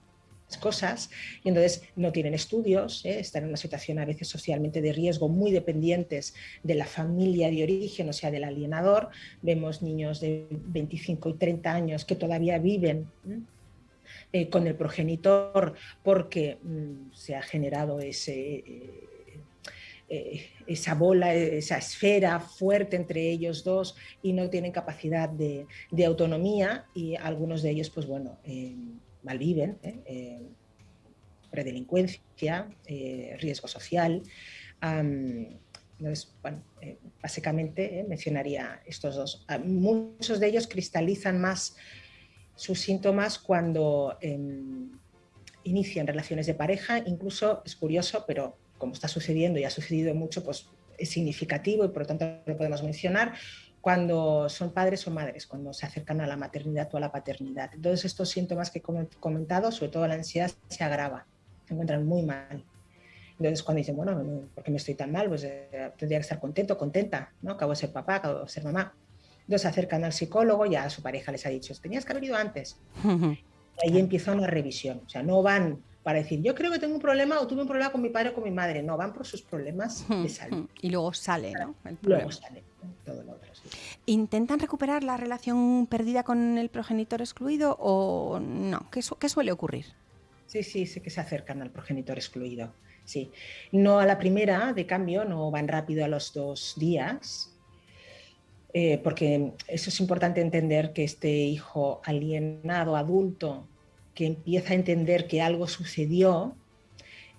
Speaker 3: cosas y entonces no tienen estudios, ¿eh? están en una situación a veces socialmente de riesgo, muy dependientes de la familia de origen, o sea, del alienador. Vemos niños de 25 y 30 años que todavía viven eh, con el progenitor porque mm, se ha generado ese, eh, eh, esa bola, esa esfera fuerte entre ellos dos y no tienen capacidad de, autonomía y algunos de ellos, pues bueno, malviven, predelincuencia, riesgo social. entonces, bueno, básicamente mencionaría estos dos. Muchos de ellos cristalizan más sus síntomas cuando em, inician relaciones de pareja, incluso es curioso, pero como está sucediendo y ha sucedido mucho, pues es significativo y por lo tanto lo podemos mencionar, cuando son padres o madres, cuando se acercan a la maternidad o a la paternidad. Entonces estos síntomas que he comentado, sobre todo la ansiedad, se agrava, se encuentran muy mal. Entonces cuando dicen, bueno, ¿por qué me estoy tan mal? Pues eh, tendría que estar contento, contenta, ¿no? Acabo de ser papá, acabo de ser mamá. Entonces se acercan al psicólogo, ya a su pareja les ha dicho, tenías que haber ido antes. Y ahí empieza una revisión. O sea, no van para decir, yo creo que tengo un problema o tuve un problema con mi padre o con mi madre. No, van por sus problemas de salud.
Speaker 2: Y luego sale,
Speaker 3: ¿no? luego sale todo lo otro.
Speaker 2: ¿Intentan recuperar la relación perdida con el progenitor excluido o no? ¿Qué, qué suele ocurrir?
Speaker 3: Sí, sí, sé que se acercan al progenitor excluido. Sí. No a la primera, de cambio, no van rápido a los dos días, eh, porque eso es importante entender que este hijo alienado, adulto, que empieza a entender que algo sucedió,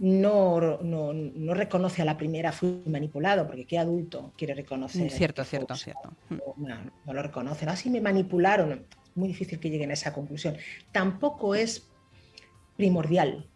Speaker 3: no, no, reconoce a la primera fui manipulado, porque qué adulto quiere reconocer.
Speaker 2: Cierto, cierto, cierto.
Speaker 3: No, lo reconocen. Así me manipularon. Muy difícil que lleguen a esa conclusión. Tampoco es primordial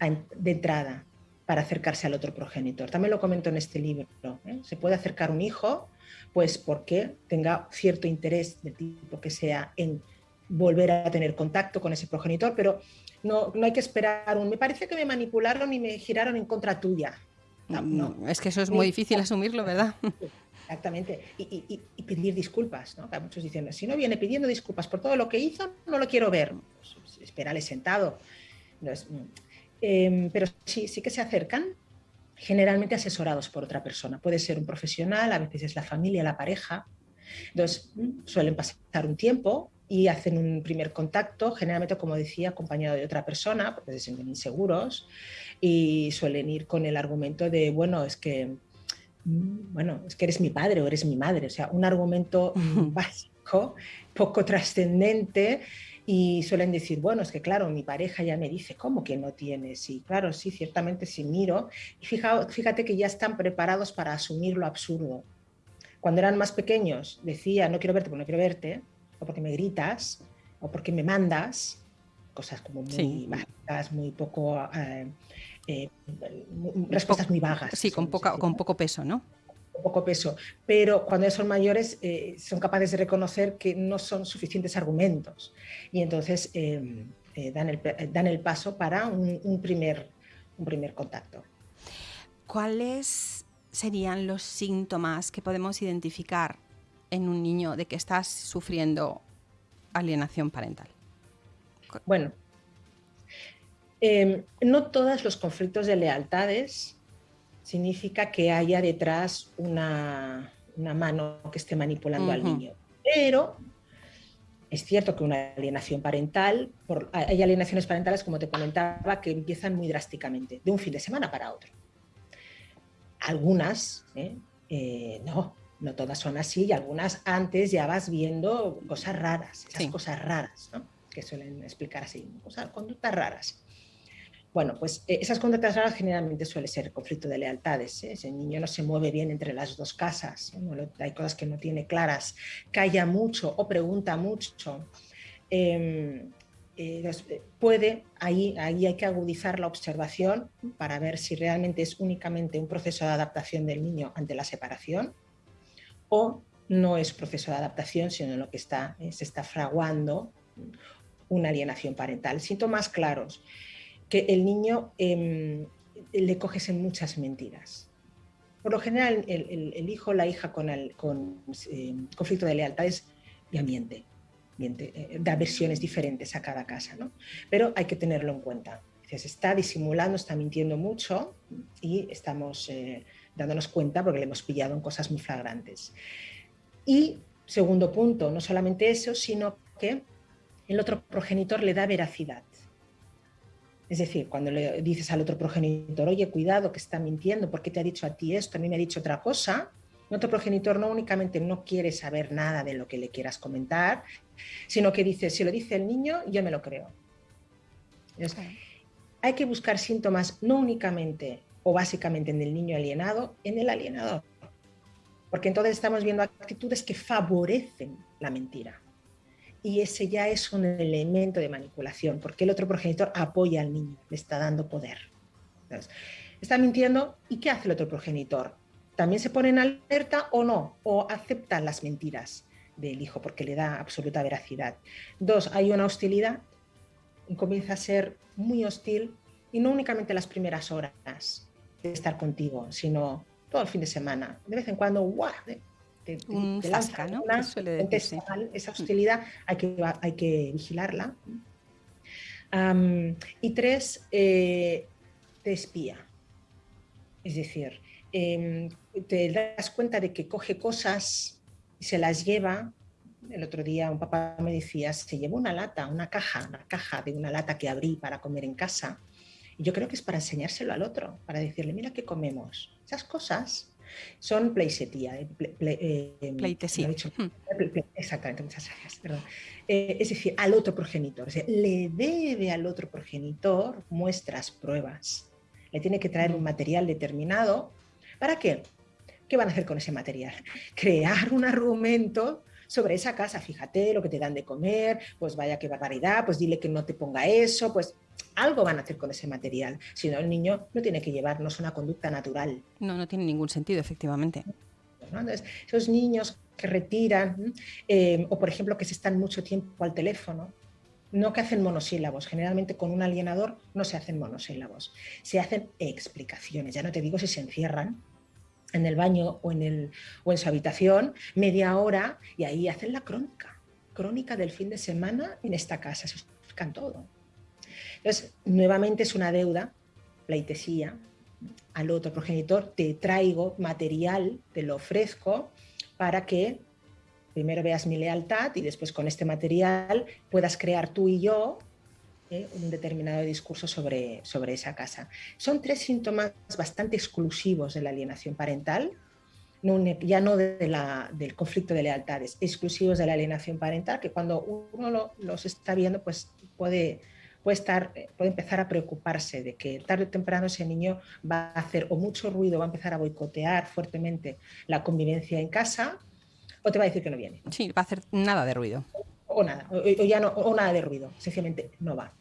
Speaker 3: de entrada para acercarse al otro progenitor. También lo comento en este libro. ¿eh? Se puede acercar un hijo, pues porque tenga cierto interés del tipo que sea en volver a tener contacto con ese progenitor, pero no, no hay que esperar un, me parece que me manipularon y me giraron en contra tuya.
Speaker 2: No, Es que eso es muy difícil asumirlo, ¿verdad?
Speaker 3: Exactamente. Y, pedir disculpas, ¿no? muchos dicen, si no viene pidiendo disculpas por todo lo que hizo, no lo quiero ver. Pues, espérale sentado. Mm, em, pero sí, sí que se acercan, generalmente asesorados por otra persona. Puede ser un profesional, a veces es la familia, la pareja. Entonces, mm, suelen pasar un tiempo y hacen un primer contacto, generalmente, como decía, acompañado de otra persona, porque se sienten inseguros, y suelen ir con el argumento de, bueno, es que, mm, bueno, es que eres mi padre o eres mi madre, o sea, un argumento básico, poco trascendente, y suelen decir, bueno, es que claro, mi pareja ya me dice, ¿cómo que no tienes? Y claro, sí, ciertamente si miro, y fíjate, fíjate que ya están preparados para asumir lo absurdo. Cuando eran más pequeños, decía, no quiero verte porque no quiero verte, o porque me gritas, o porque me mandas, cosas como muy básicas, muy poco... Eh, eh, respuestas muy vagas.
Speaker 2: Sí, con, poca, con poco peso, ¿no?
Speaker 3: Poco peso, pero cuando son mayores eh, son capaces de reconocer que no son suficientes argumentos y entonces eh, eh, dan, el, dan, el, paso para un, primer, un primer contacto.
Speaker 2: ¿Cuáles serían los síntomas que podemos identificar en un niño de que estás sufriendo alienación parental?
Speaker 3: Bueno, no todos los conflictos de lealtades significa que haya detrás una, mano que esté manipulando al niño. Pero es cierto que una alienación parental, hay alienaciones parentales, como te comentaba, que empiezan muy drásticamente, de un fin de semana para otro. Algunas, ¿eh? Eh, no, no todas son así, y algunas antes ya vas viendo cosas raras, esas cosas raras, que suelen explicar así, cosas, conductas raras. Bueno, pues eh, esas conductas raras generalmente suele ser conflicto de lealtades. ¿eh? Ese niño no se mueve bien entre las dos casas, hay cosas que no tiene claras, calla mucho o pregunta mucho. Em, eh, puede, ahí, ahí hay que agudizar la observación para ver si realmente es únicamente un proceso de adaptación del niño ante la separación o no es proceso de adaptación, sino lo que está, se está fraguando una alienación parental. Síntomas claros que el niño em, le coges en muchas mentiras. Por lo general, el, hijo o la hija con, el, em, conflicto de lealtades ya miente eh, da versiones diferentes a cada casa, ¿no? pero hay que tenerlo en cuenta. Se está disimulando, está mintiendo mucho y estamos eh, dándonos cuenta porque le hemos pillado en cosas muy flagrantes. Y segundo punto, no solamente eso, sino que el otro progenitor le da veracidad. Es decir, cuando le dices al otro progenitor, oye, cuidado, que está mintiendo, ¿por qué te ha dicho a ti esto? A mí me ha dicho otra cosa. El otro progenitor no únicamente no quiere saber nada de lo que le quieras comentar, sino que dice, si lo dice el niño, yo me lo creo. Hay que buscar síntomas no únicamente o básicamente en el niño alienado, en el alienador. Porque entonces estamos viendo actitudes que favorecen la mentira y ese ya es un elemento de manipulación, porque el otro progenitor apoya al niño, le está dando poder. está mintiendo, ¿y qué hace el otro progenitor? ¿También se pone en alerta o no? ¿O acepta las mentiras del hijo porque le da absoluta veracidad? Dos, hay una hostilidad comienza a ser muy hostil y no únicamente las primeras horas de estar contigo, sino todo el fin de semana. De vez en cuando, ¡guau!
Speaker 2: Un zasca, ¿no?
Speaker 3: esa hostilidad hay que, hay que vigilarla. y tres, eh, te espía. Es decir, em, te das cuenta de que coge cosas y se las lleva. El otro día un papá me decía, se llevó una lata, una caja, una caja de una lata que abrí para comer en casa. Y yo creo que es para enseñárselo al otro, para decirle, mira qué comemos. Esas cosas son pleisetía. Eh,
Speaker 2: eh, Pleitesía.
Speaker 3: Hmm. exactamente, muchas gracias. Eh, es decir, al otro progenitor. le debe al otro progenitor muestras, pruebas. Le tiene que traer un hmm. material determinado. ¿Para qué? ¿Qué van a hacer con ese material? Crear un argumento sobre esa casa, fíjate lo que te dan de comer, pues vaya qué barbaridad, pues dile que no te ponga eso, pues algo van a hacer con ese material. Si no, el niño no tiene que llevarnos una conducta natural.
Speaker 2: No, no tiene ningún sentido, efectivamente.
Speaker 3: Entonces, esos niños que retiran, eh, o por ejemplo que se están mucho tiempo al teléfono, no que hacen monosílabos, generalmente con un alienador no se hacen monosílabos, se hacen explicaciones, ya no te digo si se encierran en el baño o en, el, o en su habitación media hora y ahí hacen la crónica, crónica del fin de semana en esta casa, se explican todo. Entonces, nuevamente es una deuda, pleitesía, al otro progenitor, te traigo material, te lo ofrezco para que primero veas mi lealtad y después con este material puedas crear tú y yo eh, un determinado discurso sobre, sobre esa casa. Son tres síntomas bastante exclusivos de la alienación parental, ya no del conflicto de lealtades, exclusivos de la alienación parental, que cuando uno los está viendo, pues puede puede, estar, puede empezar a preocuparse de que tarde o temprano ese niño va a hacer o mucho ruido, va a empezar a boicotear fuertemente la convivencia en casa, o te va a decir que no viene.
Speaker 2: Sí, va a hacer nada de ruido.
Speaker 3: O nada, o, ya no, o nada de ruido, sencillamente no va.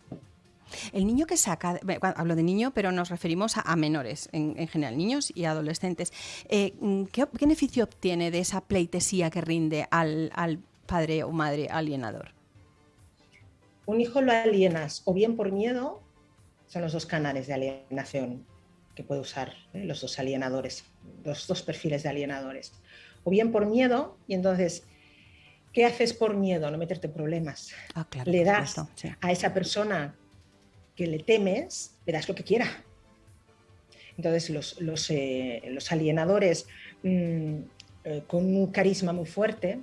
Speaker 2: El niño que saca, hablo de niño, pero nos referimos a, menores en, general, niños y adolescentes. Eh, ¿qué, beneficio obtiene de esa pleitesía que rinde al, al padre o madre alienador?
Speaker 3: un hijo lo alienas o bien por miedo, son los dos canales de alienación que puede usar ¿eh? los dos alienadores, los dos perfiles de alienadores, o bien por miedo, y entonces, ¿qué haces por miedo? No meterte problemas.
Speaker 2: Ah,
Speaker 3: le das a esa persona que le temes, le das lo que quiera. Entonces, los, los, eh, alienadores mm, eh, con un carisma muy fuerte,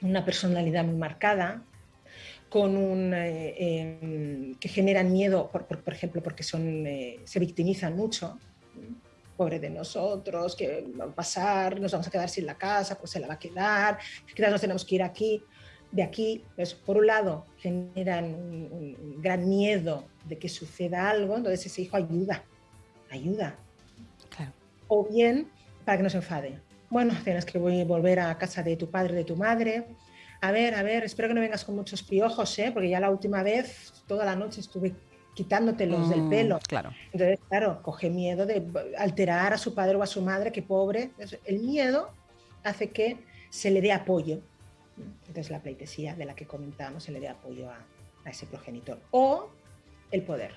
Speaker 3: una personalidad muy marcada, con un, eh, em, que generan miedo, por, ejemplo, porque son, se victimizan mucho. Pobre de nosotros, que va a pasar, nos vamos a quedar sin la casa, pues se la va a quedar, quizás nos tenemos que ir aquí, de aquí. Pues, por un lado, generan un, gran miedo de que suceda algo, entonces ese hijo ayuda, ayuda. O bien, para que no se enfade. Bueno, tienes que volver a casa de tu padre, de tu madre, a ver, a ver, espero que no vengas con muchos piojos, ¿eh? porque ya la última vez, toda la noche estuve quitándote los del mm, pelo.
Speaker 2: Claro.
Speaker 3: Entonces, claro, coge miedo de alterar a su padre o a su madre, que pobre. el miedo hace que se le dé apoyo. Entonces, la pleitesía de la que comentábamos se le dé apoyo a, a ese progenitor. O el poder.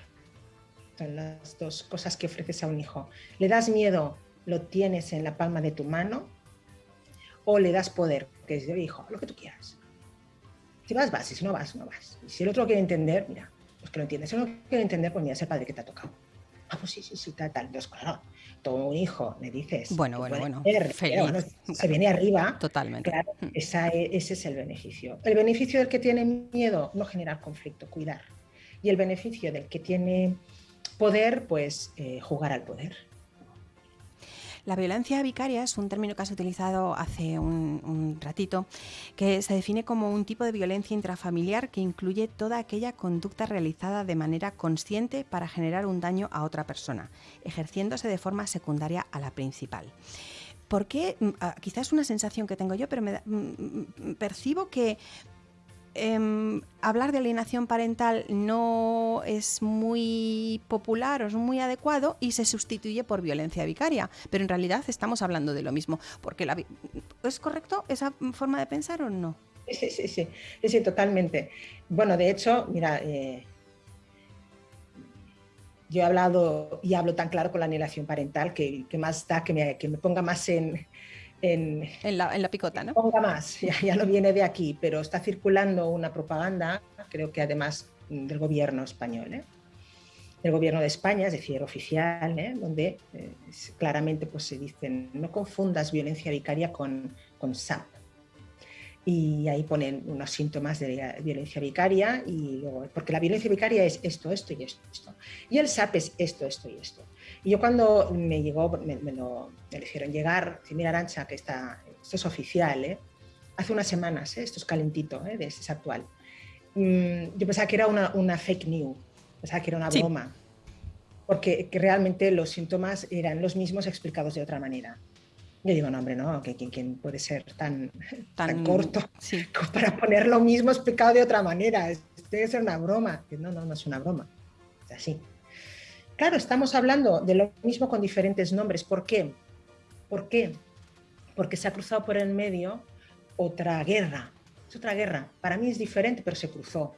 Speaker 3: Son las dos cosas que ofreces a un hijo. Le das miedo, lo tienes en la palma de tu mano, o le das poder, que es de hijo, lo que tú quieras. Si vas, vas, y si no vas, no vas. Y si el otro quiere entender, mira, que lo entiende. Si no quiere entender, pues mira, es el padre que te ha tocado. Ah, pues sí, sí, sí, tal, tal. Entonces, claro, todo un hijo, me dices.
Speaker 2: Bueno, bueno, bueno.
Speaker 3: se viene arriba.
Speaker 2: Totalmente.
Speaker 3: Claro, mm. esa ese es el beneficio. El beneficio del que tiene miedo, no generar conflicto, cuidar. Y el beneficio del que tiene poder, pues eh, jugar al poder.
Speaker 2: La violencia vicaria es un término que has utilizado hace un, ratito, que se define como un tipo de violencia intrafamiliar que incluye toda aquella conducta realizada de manera consciente para generar un daño a otra persona, ejerciéndose de forma secundaria a la principal. ¿Por qué? Mm, ah, quizás es una sensación que tengo yo, pero me mm, mm, percibo que Em, hablar de alienación parental no es muy popular o es muy adecuado y se sustituye por violencia vicaria. Pero en realidad estamos hablando de lo mismo. Porque la, ¿Es correcto esa forma de pensar o no?
Speaker 3: Sí, sí, sí, sí, totalmente. Bueno, de hecho, mira, eh, yo he hablado y hablo tan claro con la alienación parental que, más da que me ponga más en,
Speaker 2: en, la, en, la, picota, ¿no?
Speaker 3: Ponga más, ya, ya, no viene de aquí, pero está circulando una propaganda, creo que además del gobierno español, ¿eh? del gobierno de España, es decir, oficial, ¿eh? donde eh, claramente pues, se dicen no confundas violencia vicaria con, con SAP. Y ahí ponen unos síntomas de violencia vicaria, y luego, porque la violencia vicaria es esto, esto y esto. Y el SAP es esto, esto y esto. Y yo cuando me llegó, me, lo me hicieron llegar, si mira Arancha, que está, esto es oficial, ¿eh? hace unas semanas, ¿eh? esto es calentito, ¿eh? es actual. Mm, yo pensaba que era una, una, fake news, pensaba que era una broma, porque realmente los síntomas eran los mismos explicados de otra manera. Yo digo, no, hombre, no, que quien puede ser tan, tan, corto para poner lo mismo es pecado de otra manera, debe ser una broma. No, no, no es una broma, es así. Claro, estamos hablando de lo mismo con diferentes nombres. ¿Por qué? ¿Por qué? Porque se ha cruzado por el medio otra guerra. Es otra guerra. Para mí es diferente, pero se cruzó.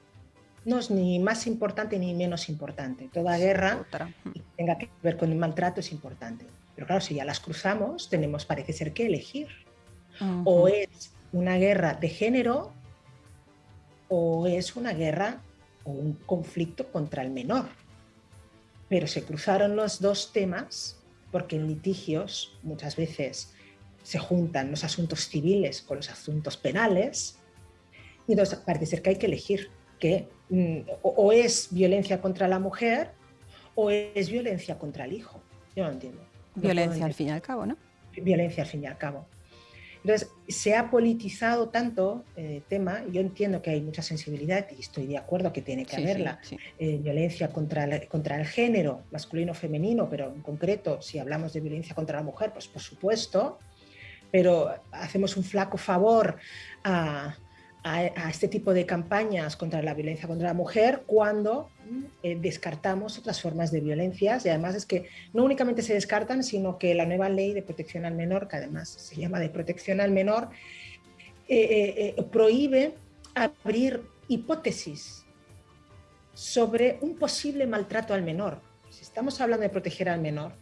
Speaker 3: No es ni más importante ni menos importante. Toda guerra que tenga que ver con el maltrato es importante. Pero claro, si ya las cruzamos, tenemos, parece ser, que elegir. O es una guerra de género o es una guerra o un conflicto contra el menor. Pero se cruzaron los dos temas porque en litigios muchas veces se juntan los asuntos civiles con los asuntos penales y entonces parece ser que hay que elegir que mm, o, es violencia contra la mujer o es violencia contra el hijo. Yo no entiendo.
Speaker 2: violencia al fin y al cabo, ¿no?
Speaker 3: Violencia al fin y al cabo. Entonces, se ha politizado tanto el eh, tema, yo entiendo que hay mucha sensibilidad y estoy de acuerdo que tiene que haberla, eh, violencia contra, contra el género, masculino o femenino, pero en concreto, si hablamos de violencia contra la mujer, pues por supuesto, pero hacemos un flaco favor a, a, este tipo de campañas contra la violencia contra la mujer cuando eh, descartamos otras formas de violencias y además es que no únicamente se descartan, sino que la nueva ley de protección al menor, que además se llama de protección al menor, eh, eh, prohíbe abrir hipótesis sobre un posible maltrato al menor. Si estamos hablando de proteger al menor,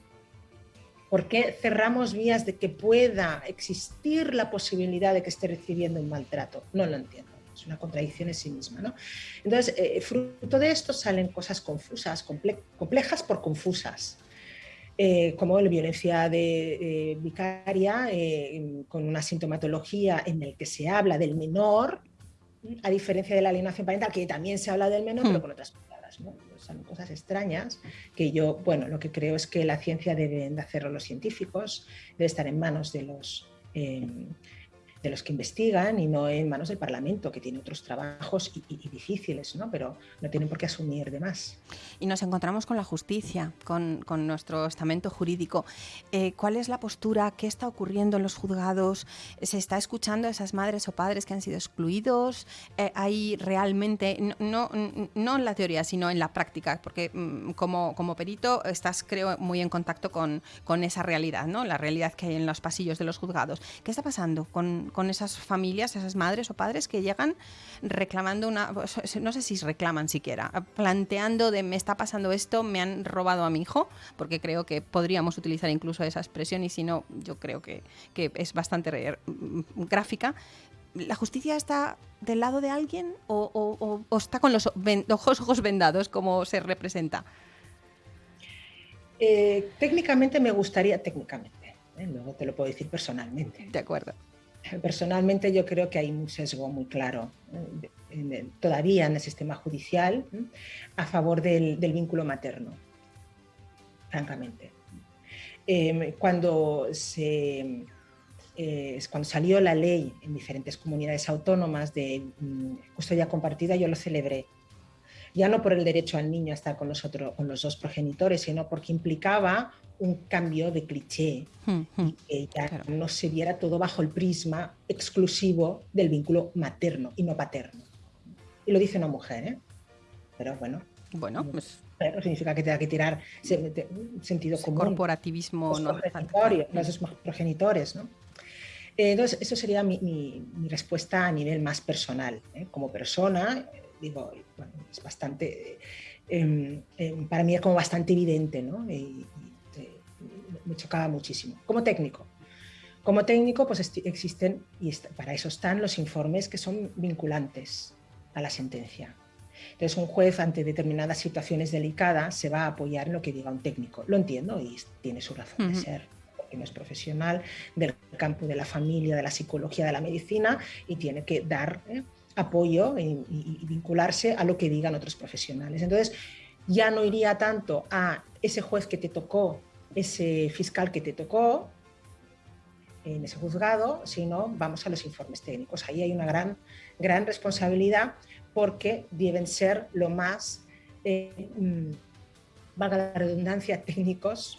Speaker 3: ¿Por qué cerramos vías de que pueda existir la posibilidad de que esté recibiendo un maltrato? No lo entiendo. Es una contradicción en sí misma. ¿no? Entonces, eh, fruto de esto salen cosas confusas, complejas por confusas. Eh, como la violencia de, vicaria, eh, con una sintomatología en la que se habla del menor, a diferencia de la alienación parental, que también se habla del menor, pero hmm. con otras palabras. ¿no? Son cosas extrañas que yo, bueno, lo que creo es que la ciencia deben de hacerlo los científicos, debe estar en manos de los... Eh, de los que investigan y no en manos del Parlamento, que tiene otros trabajos y, difíciles, ¿no? pero no tienen por qué asumir de más.
Speaker 2: Y nos encontramos con la justicia, con, nuestro estamento jurídico. Eh, ¿Cuál es la postura? ¿Qué está ocurriendo en los juzgados? ¿Se está escuchando a esas madres o padres que han sido excluidos? Eh, ¿Hay realmente, no, no, en la teoría, sino en la práctica? Porque mm, como, como perito estás, creo, muy en contacto con, con esa realidad, ¿no? la realidad que hay en los pasillos de los juzgados. ¿Qué está pasando con, con esas familias, esas madres o padres que llegan reclamando una, no sé si reclaman siquiera, planteando de me está pasando esto, me han robado a mi hijo, porque creo que podríamos utilizar incluso esa expresión y si no, yo creo que, es bastante gráfica. ¿La justicia está del lado de alguien o, está con los ojos, vendados como se representa?
Speaker 3: Eh, técnicamente me gustaría, técnicamente, ¿eh? luego te lo puedo decir personalmente.
Speaker 2: De acuerdo.
Speaker 3: Personalmente yo creo que hay un sesgo muy claro eh, todavía en el sistema judicial a favor del, vínculo materno, francamente. Em, cuando, se, eh, cuando salió la ley en diferentes comunidades autónomas de mm, custodia compartida, yo lo celebré ya no por el derecho al niño a estar con los, con los dos progenitores, sino porque implicaba un cambio de cliché hmm, hmm. y que ya no se viera todo bajo el prisma exclusivo del vínculo materno y no paterno. Y lo dice una mujer, ¿eh? Pero bueno.
Speaker 2: Bueno, pues...
Speaker 3: Pero significa que tenga que tirar sentido común.
Speaker 2: Corporativismo
Speaker 3: no. Los progenitores, ¿no? Entonces, eso sería mi, mi, respuesta a nivel más personal. ¿eh? Como persona, digo, bueno, es bastante, em, em, para mí es como bastante evidente, ¿no? Y, me chocaba muchísimo. Como técnico. Como técnico, pues existen, y para eso están los informes que son vinculantes a la sentencia. Entonces, un juez ante determinadas situaciones delicadas se va a apoyar en lo que diga un técnico. Lo entiendo y tiene su razón de ser, porque no es profesional del campo de la familia, de la psicología, de la medicina y tiene que dar ¿eh? Apoyo y, vincularse a lo que digan otros profesionales. Entonces, ya no iría tanto a ese juez que te tocó, ese fiscal que te tocó en ese juzgado, sino vamos a los informes técnicos. Ahí hay una gran, gran responsabilidad porque deben ser lo más, eh, mm, valga la redundancia, técnicos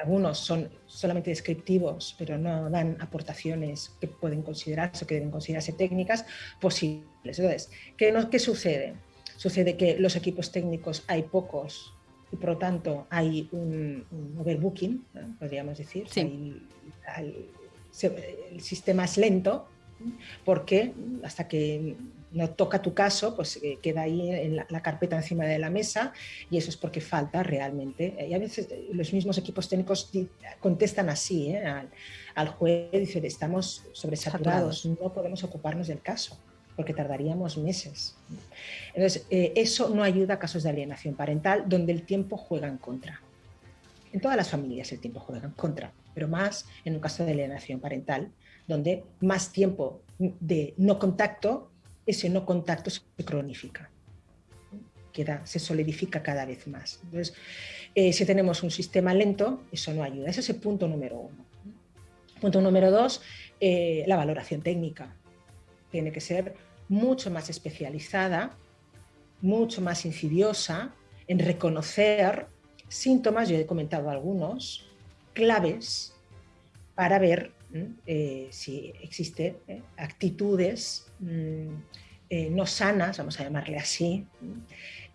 Speaker 3: algunos son solamente descriptivos, pero no dan aportaciones que pueden considerarse o que deben considerarse técnicas posibles. Entonces, ¿qué, no, ¿qué sucede? Sucede que los equipos técnicos hay pocos y por lo tanto hay un, overbooking, podríamos decir. el sistema es lento porque hasta que no toca tu caso, pues eh, queda ahí en la, carpeta encima de la mesa y eso es porque falta realmente. Y a veces eh, los mismos equipos técnicos contestan así ¿eh? al, juez, dice, estamos sobresaturados, no podemos ocuparnos del caso porque tardaríamos meses. Entonces, eso no ayuda a casos de alienación parental donde el tiempo juega en contra. En todas las familias el tiempo juega en contra, pero más en un caso de alienación parental, donde más tiempo de no contacto ese no contacto se cronifica, queda, se solidifica cada vez más. Entonces, eh, si tenemos un sistema lento, eso no ayuda. Ese es el punto número uno. Punto número dos, eh, la valoración técnica. Tiene que ser mucho más especializada, mucho más insidiosa en reconocer síntomas, yo he comentado algunos, claves para ver eh, si existen actitudes mm, eh, no sanas, vamos a llamarle así,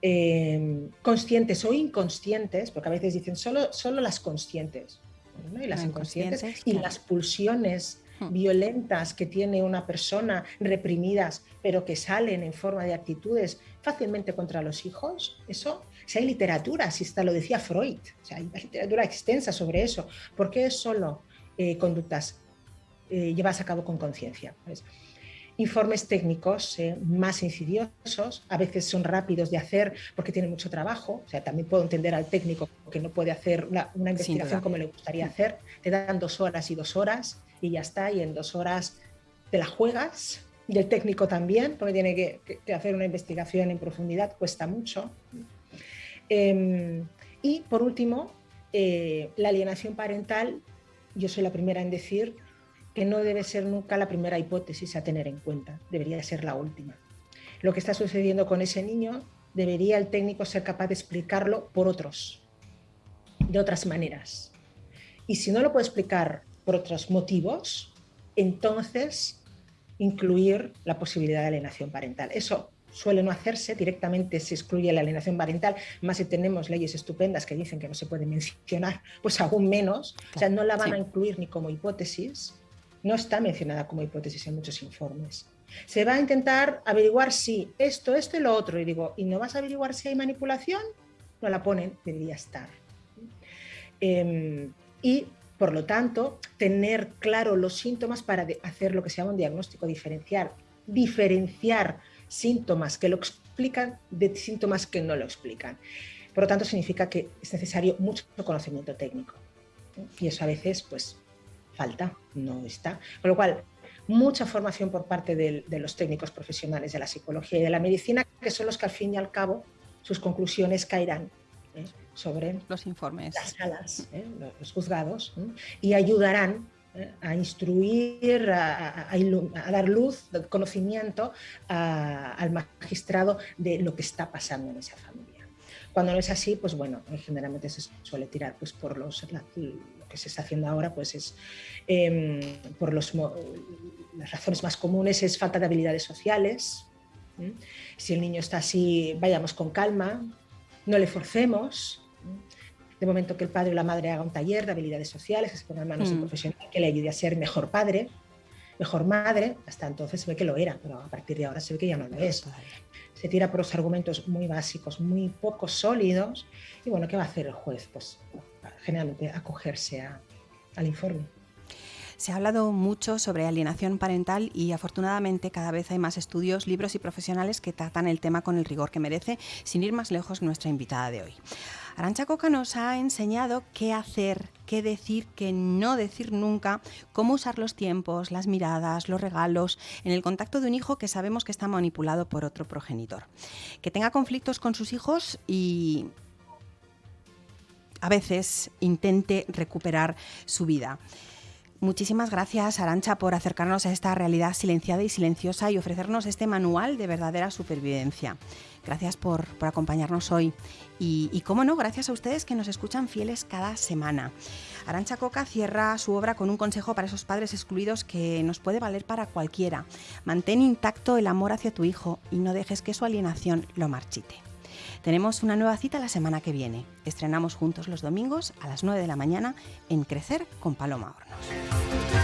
Speaker 3: eh, conscientes o inconscientes, porque a veces dicen solo, solo las conscientes, y las inconscientes, y las pulsiones hmm. violentas que tiene una persona reprimidas, pero que salen en forma de actitudes fácilmente contra los hijos, eso, si hay literatura, si está, lo decía Freud, o hay literatura extensa sobre eso, ¿por qué es solo eh, conductas llevadas a cabo con conciencia? informes técnicos eh, más insidiosos, a veces son rápidos de hacer porque tienen mucho trabajo, o sea, también puedo entender al técnico que no puede hacer una, investigación como le gustaría hacer, te dan dos horas y dos horas y ya está, y en dos horas te la juegas, y el técnico también, porque tiene que, hacer una investigación en profundidad, cuesta mucho. Em, y por último, eh, la alienación parental, yo soy la primera en decir que no debe ser nunca la primera hipótesis a tener en cuenta, debería ser la última. Lo que está sucediendo con ese niño, debería el técnico ser capaz de explicarlo por otros, de otras maneras. Y si no lo puede explicar por otros motivos, entonces incluir la posibilidad de alienación parental. Eso suele no hacerse, directamente se excluye la alienación parental, más si tenemos leyes estupendas que dicen que no se puede mencionar, pues aún menos, o sea, no la van a incluir ni como hipótesis, no está mencionada como hipótesis en muchos informes. Se va a intentar averiguar si esto, esto y lo otro. Y digo, ¿y no vas a averiguar si hay manipulación? No la ponen, debería estar. Em, y, por lo tanto, tener claro los síntomas para hacer lo que se llama un diagnóstico diferencial. Diferenciar síntomas que lo explican de síntomas que no lo explican. Por lo tanto, significa que es necesario mucho conocimiento técnico. Y eso a veces, pues, falta, no está. Con lo cual, mucha formación por parte de, los técnicos profesionales de la psicología y de la medicina, que son los que al fin y al cabo sus conclusiones caerán ¿eh? sobre
Speaker 2: los informes,
Speaker 3: las salas, ¿eh? los juzgados, y ayudarán ¿eh? a instruir, a, dar luz, conocimiento al magistrado de lo que está pasando en esa familia. Cuando no es así, pues bueno, generalmente se suele tirar pues, por los, se está haciendo ahora pues es em, por los, las razones más comunes es falta de habilidades sociales. Si el niño está así, vayamos con calma, no le forcemos. De momento que el padre o la madre haga un taller de habilidades sociales, que se ponga en manos de un mm. profesional que le ayude a ser mejor padre, mejor madre, hasta entonces se ve que lo era, pero a partir de ahora se ve que ya no lo es. Se tira por los argumentos muy básicos, muy poco sólidos, y bueno, ¿qué va a hacer el juez? Pues generalmente acogerse al informe.
Speaker 2: Se ha hablado mucho sobre alienación parental y afortunadamente cada vez hay más estudios, libros y profesionales que tratan el tema con el rigor que merece, sin ir más lejos nuestra invitada de hoy. Arancha Coca nos ha enseñado qué hacer, qué decir, qué no decir nunca, cómo usar los tiempos, las miradas, los regalos en el contacto de un hijo que sabemos que está manipulado por otro progenitor. Que tenga conflictos con sus hijos y a veces intente recuperar su vida. Muchísimas gracias, Arancha, por acercarnos a esta realidad silenciada y silenciosa y ofrecernos este manual de verdadera supervivencia. Gracias por, acompañarnos hoy. Y, cómo no, gracias a ustedes que nos escuchan fieles cada semana. Arancha Coca cierra su obra con un consejo para esos padres excluidos que nos puede valer para cualquiera. Mantén intacto el amor hacia tu hijo y no dejes que su alienación lo marchite. Tenemos una nueva cita la semana que viene. Estrenamos juntos los domingos a las 9 de la mañana en Crecer con Paloma Hornos.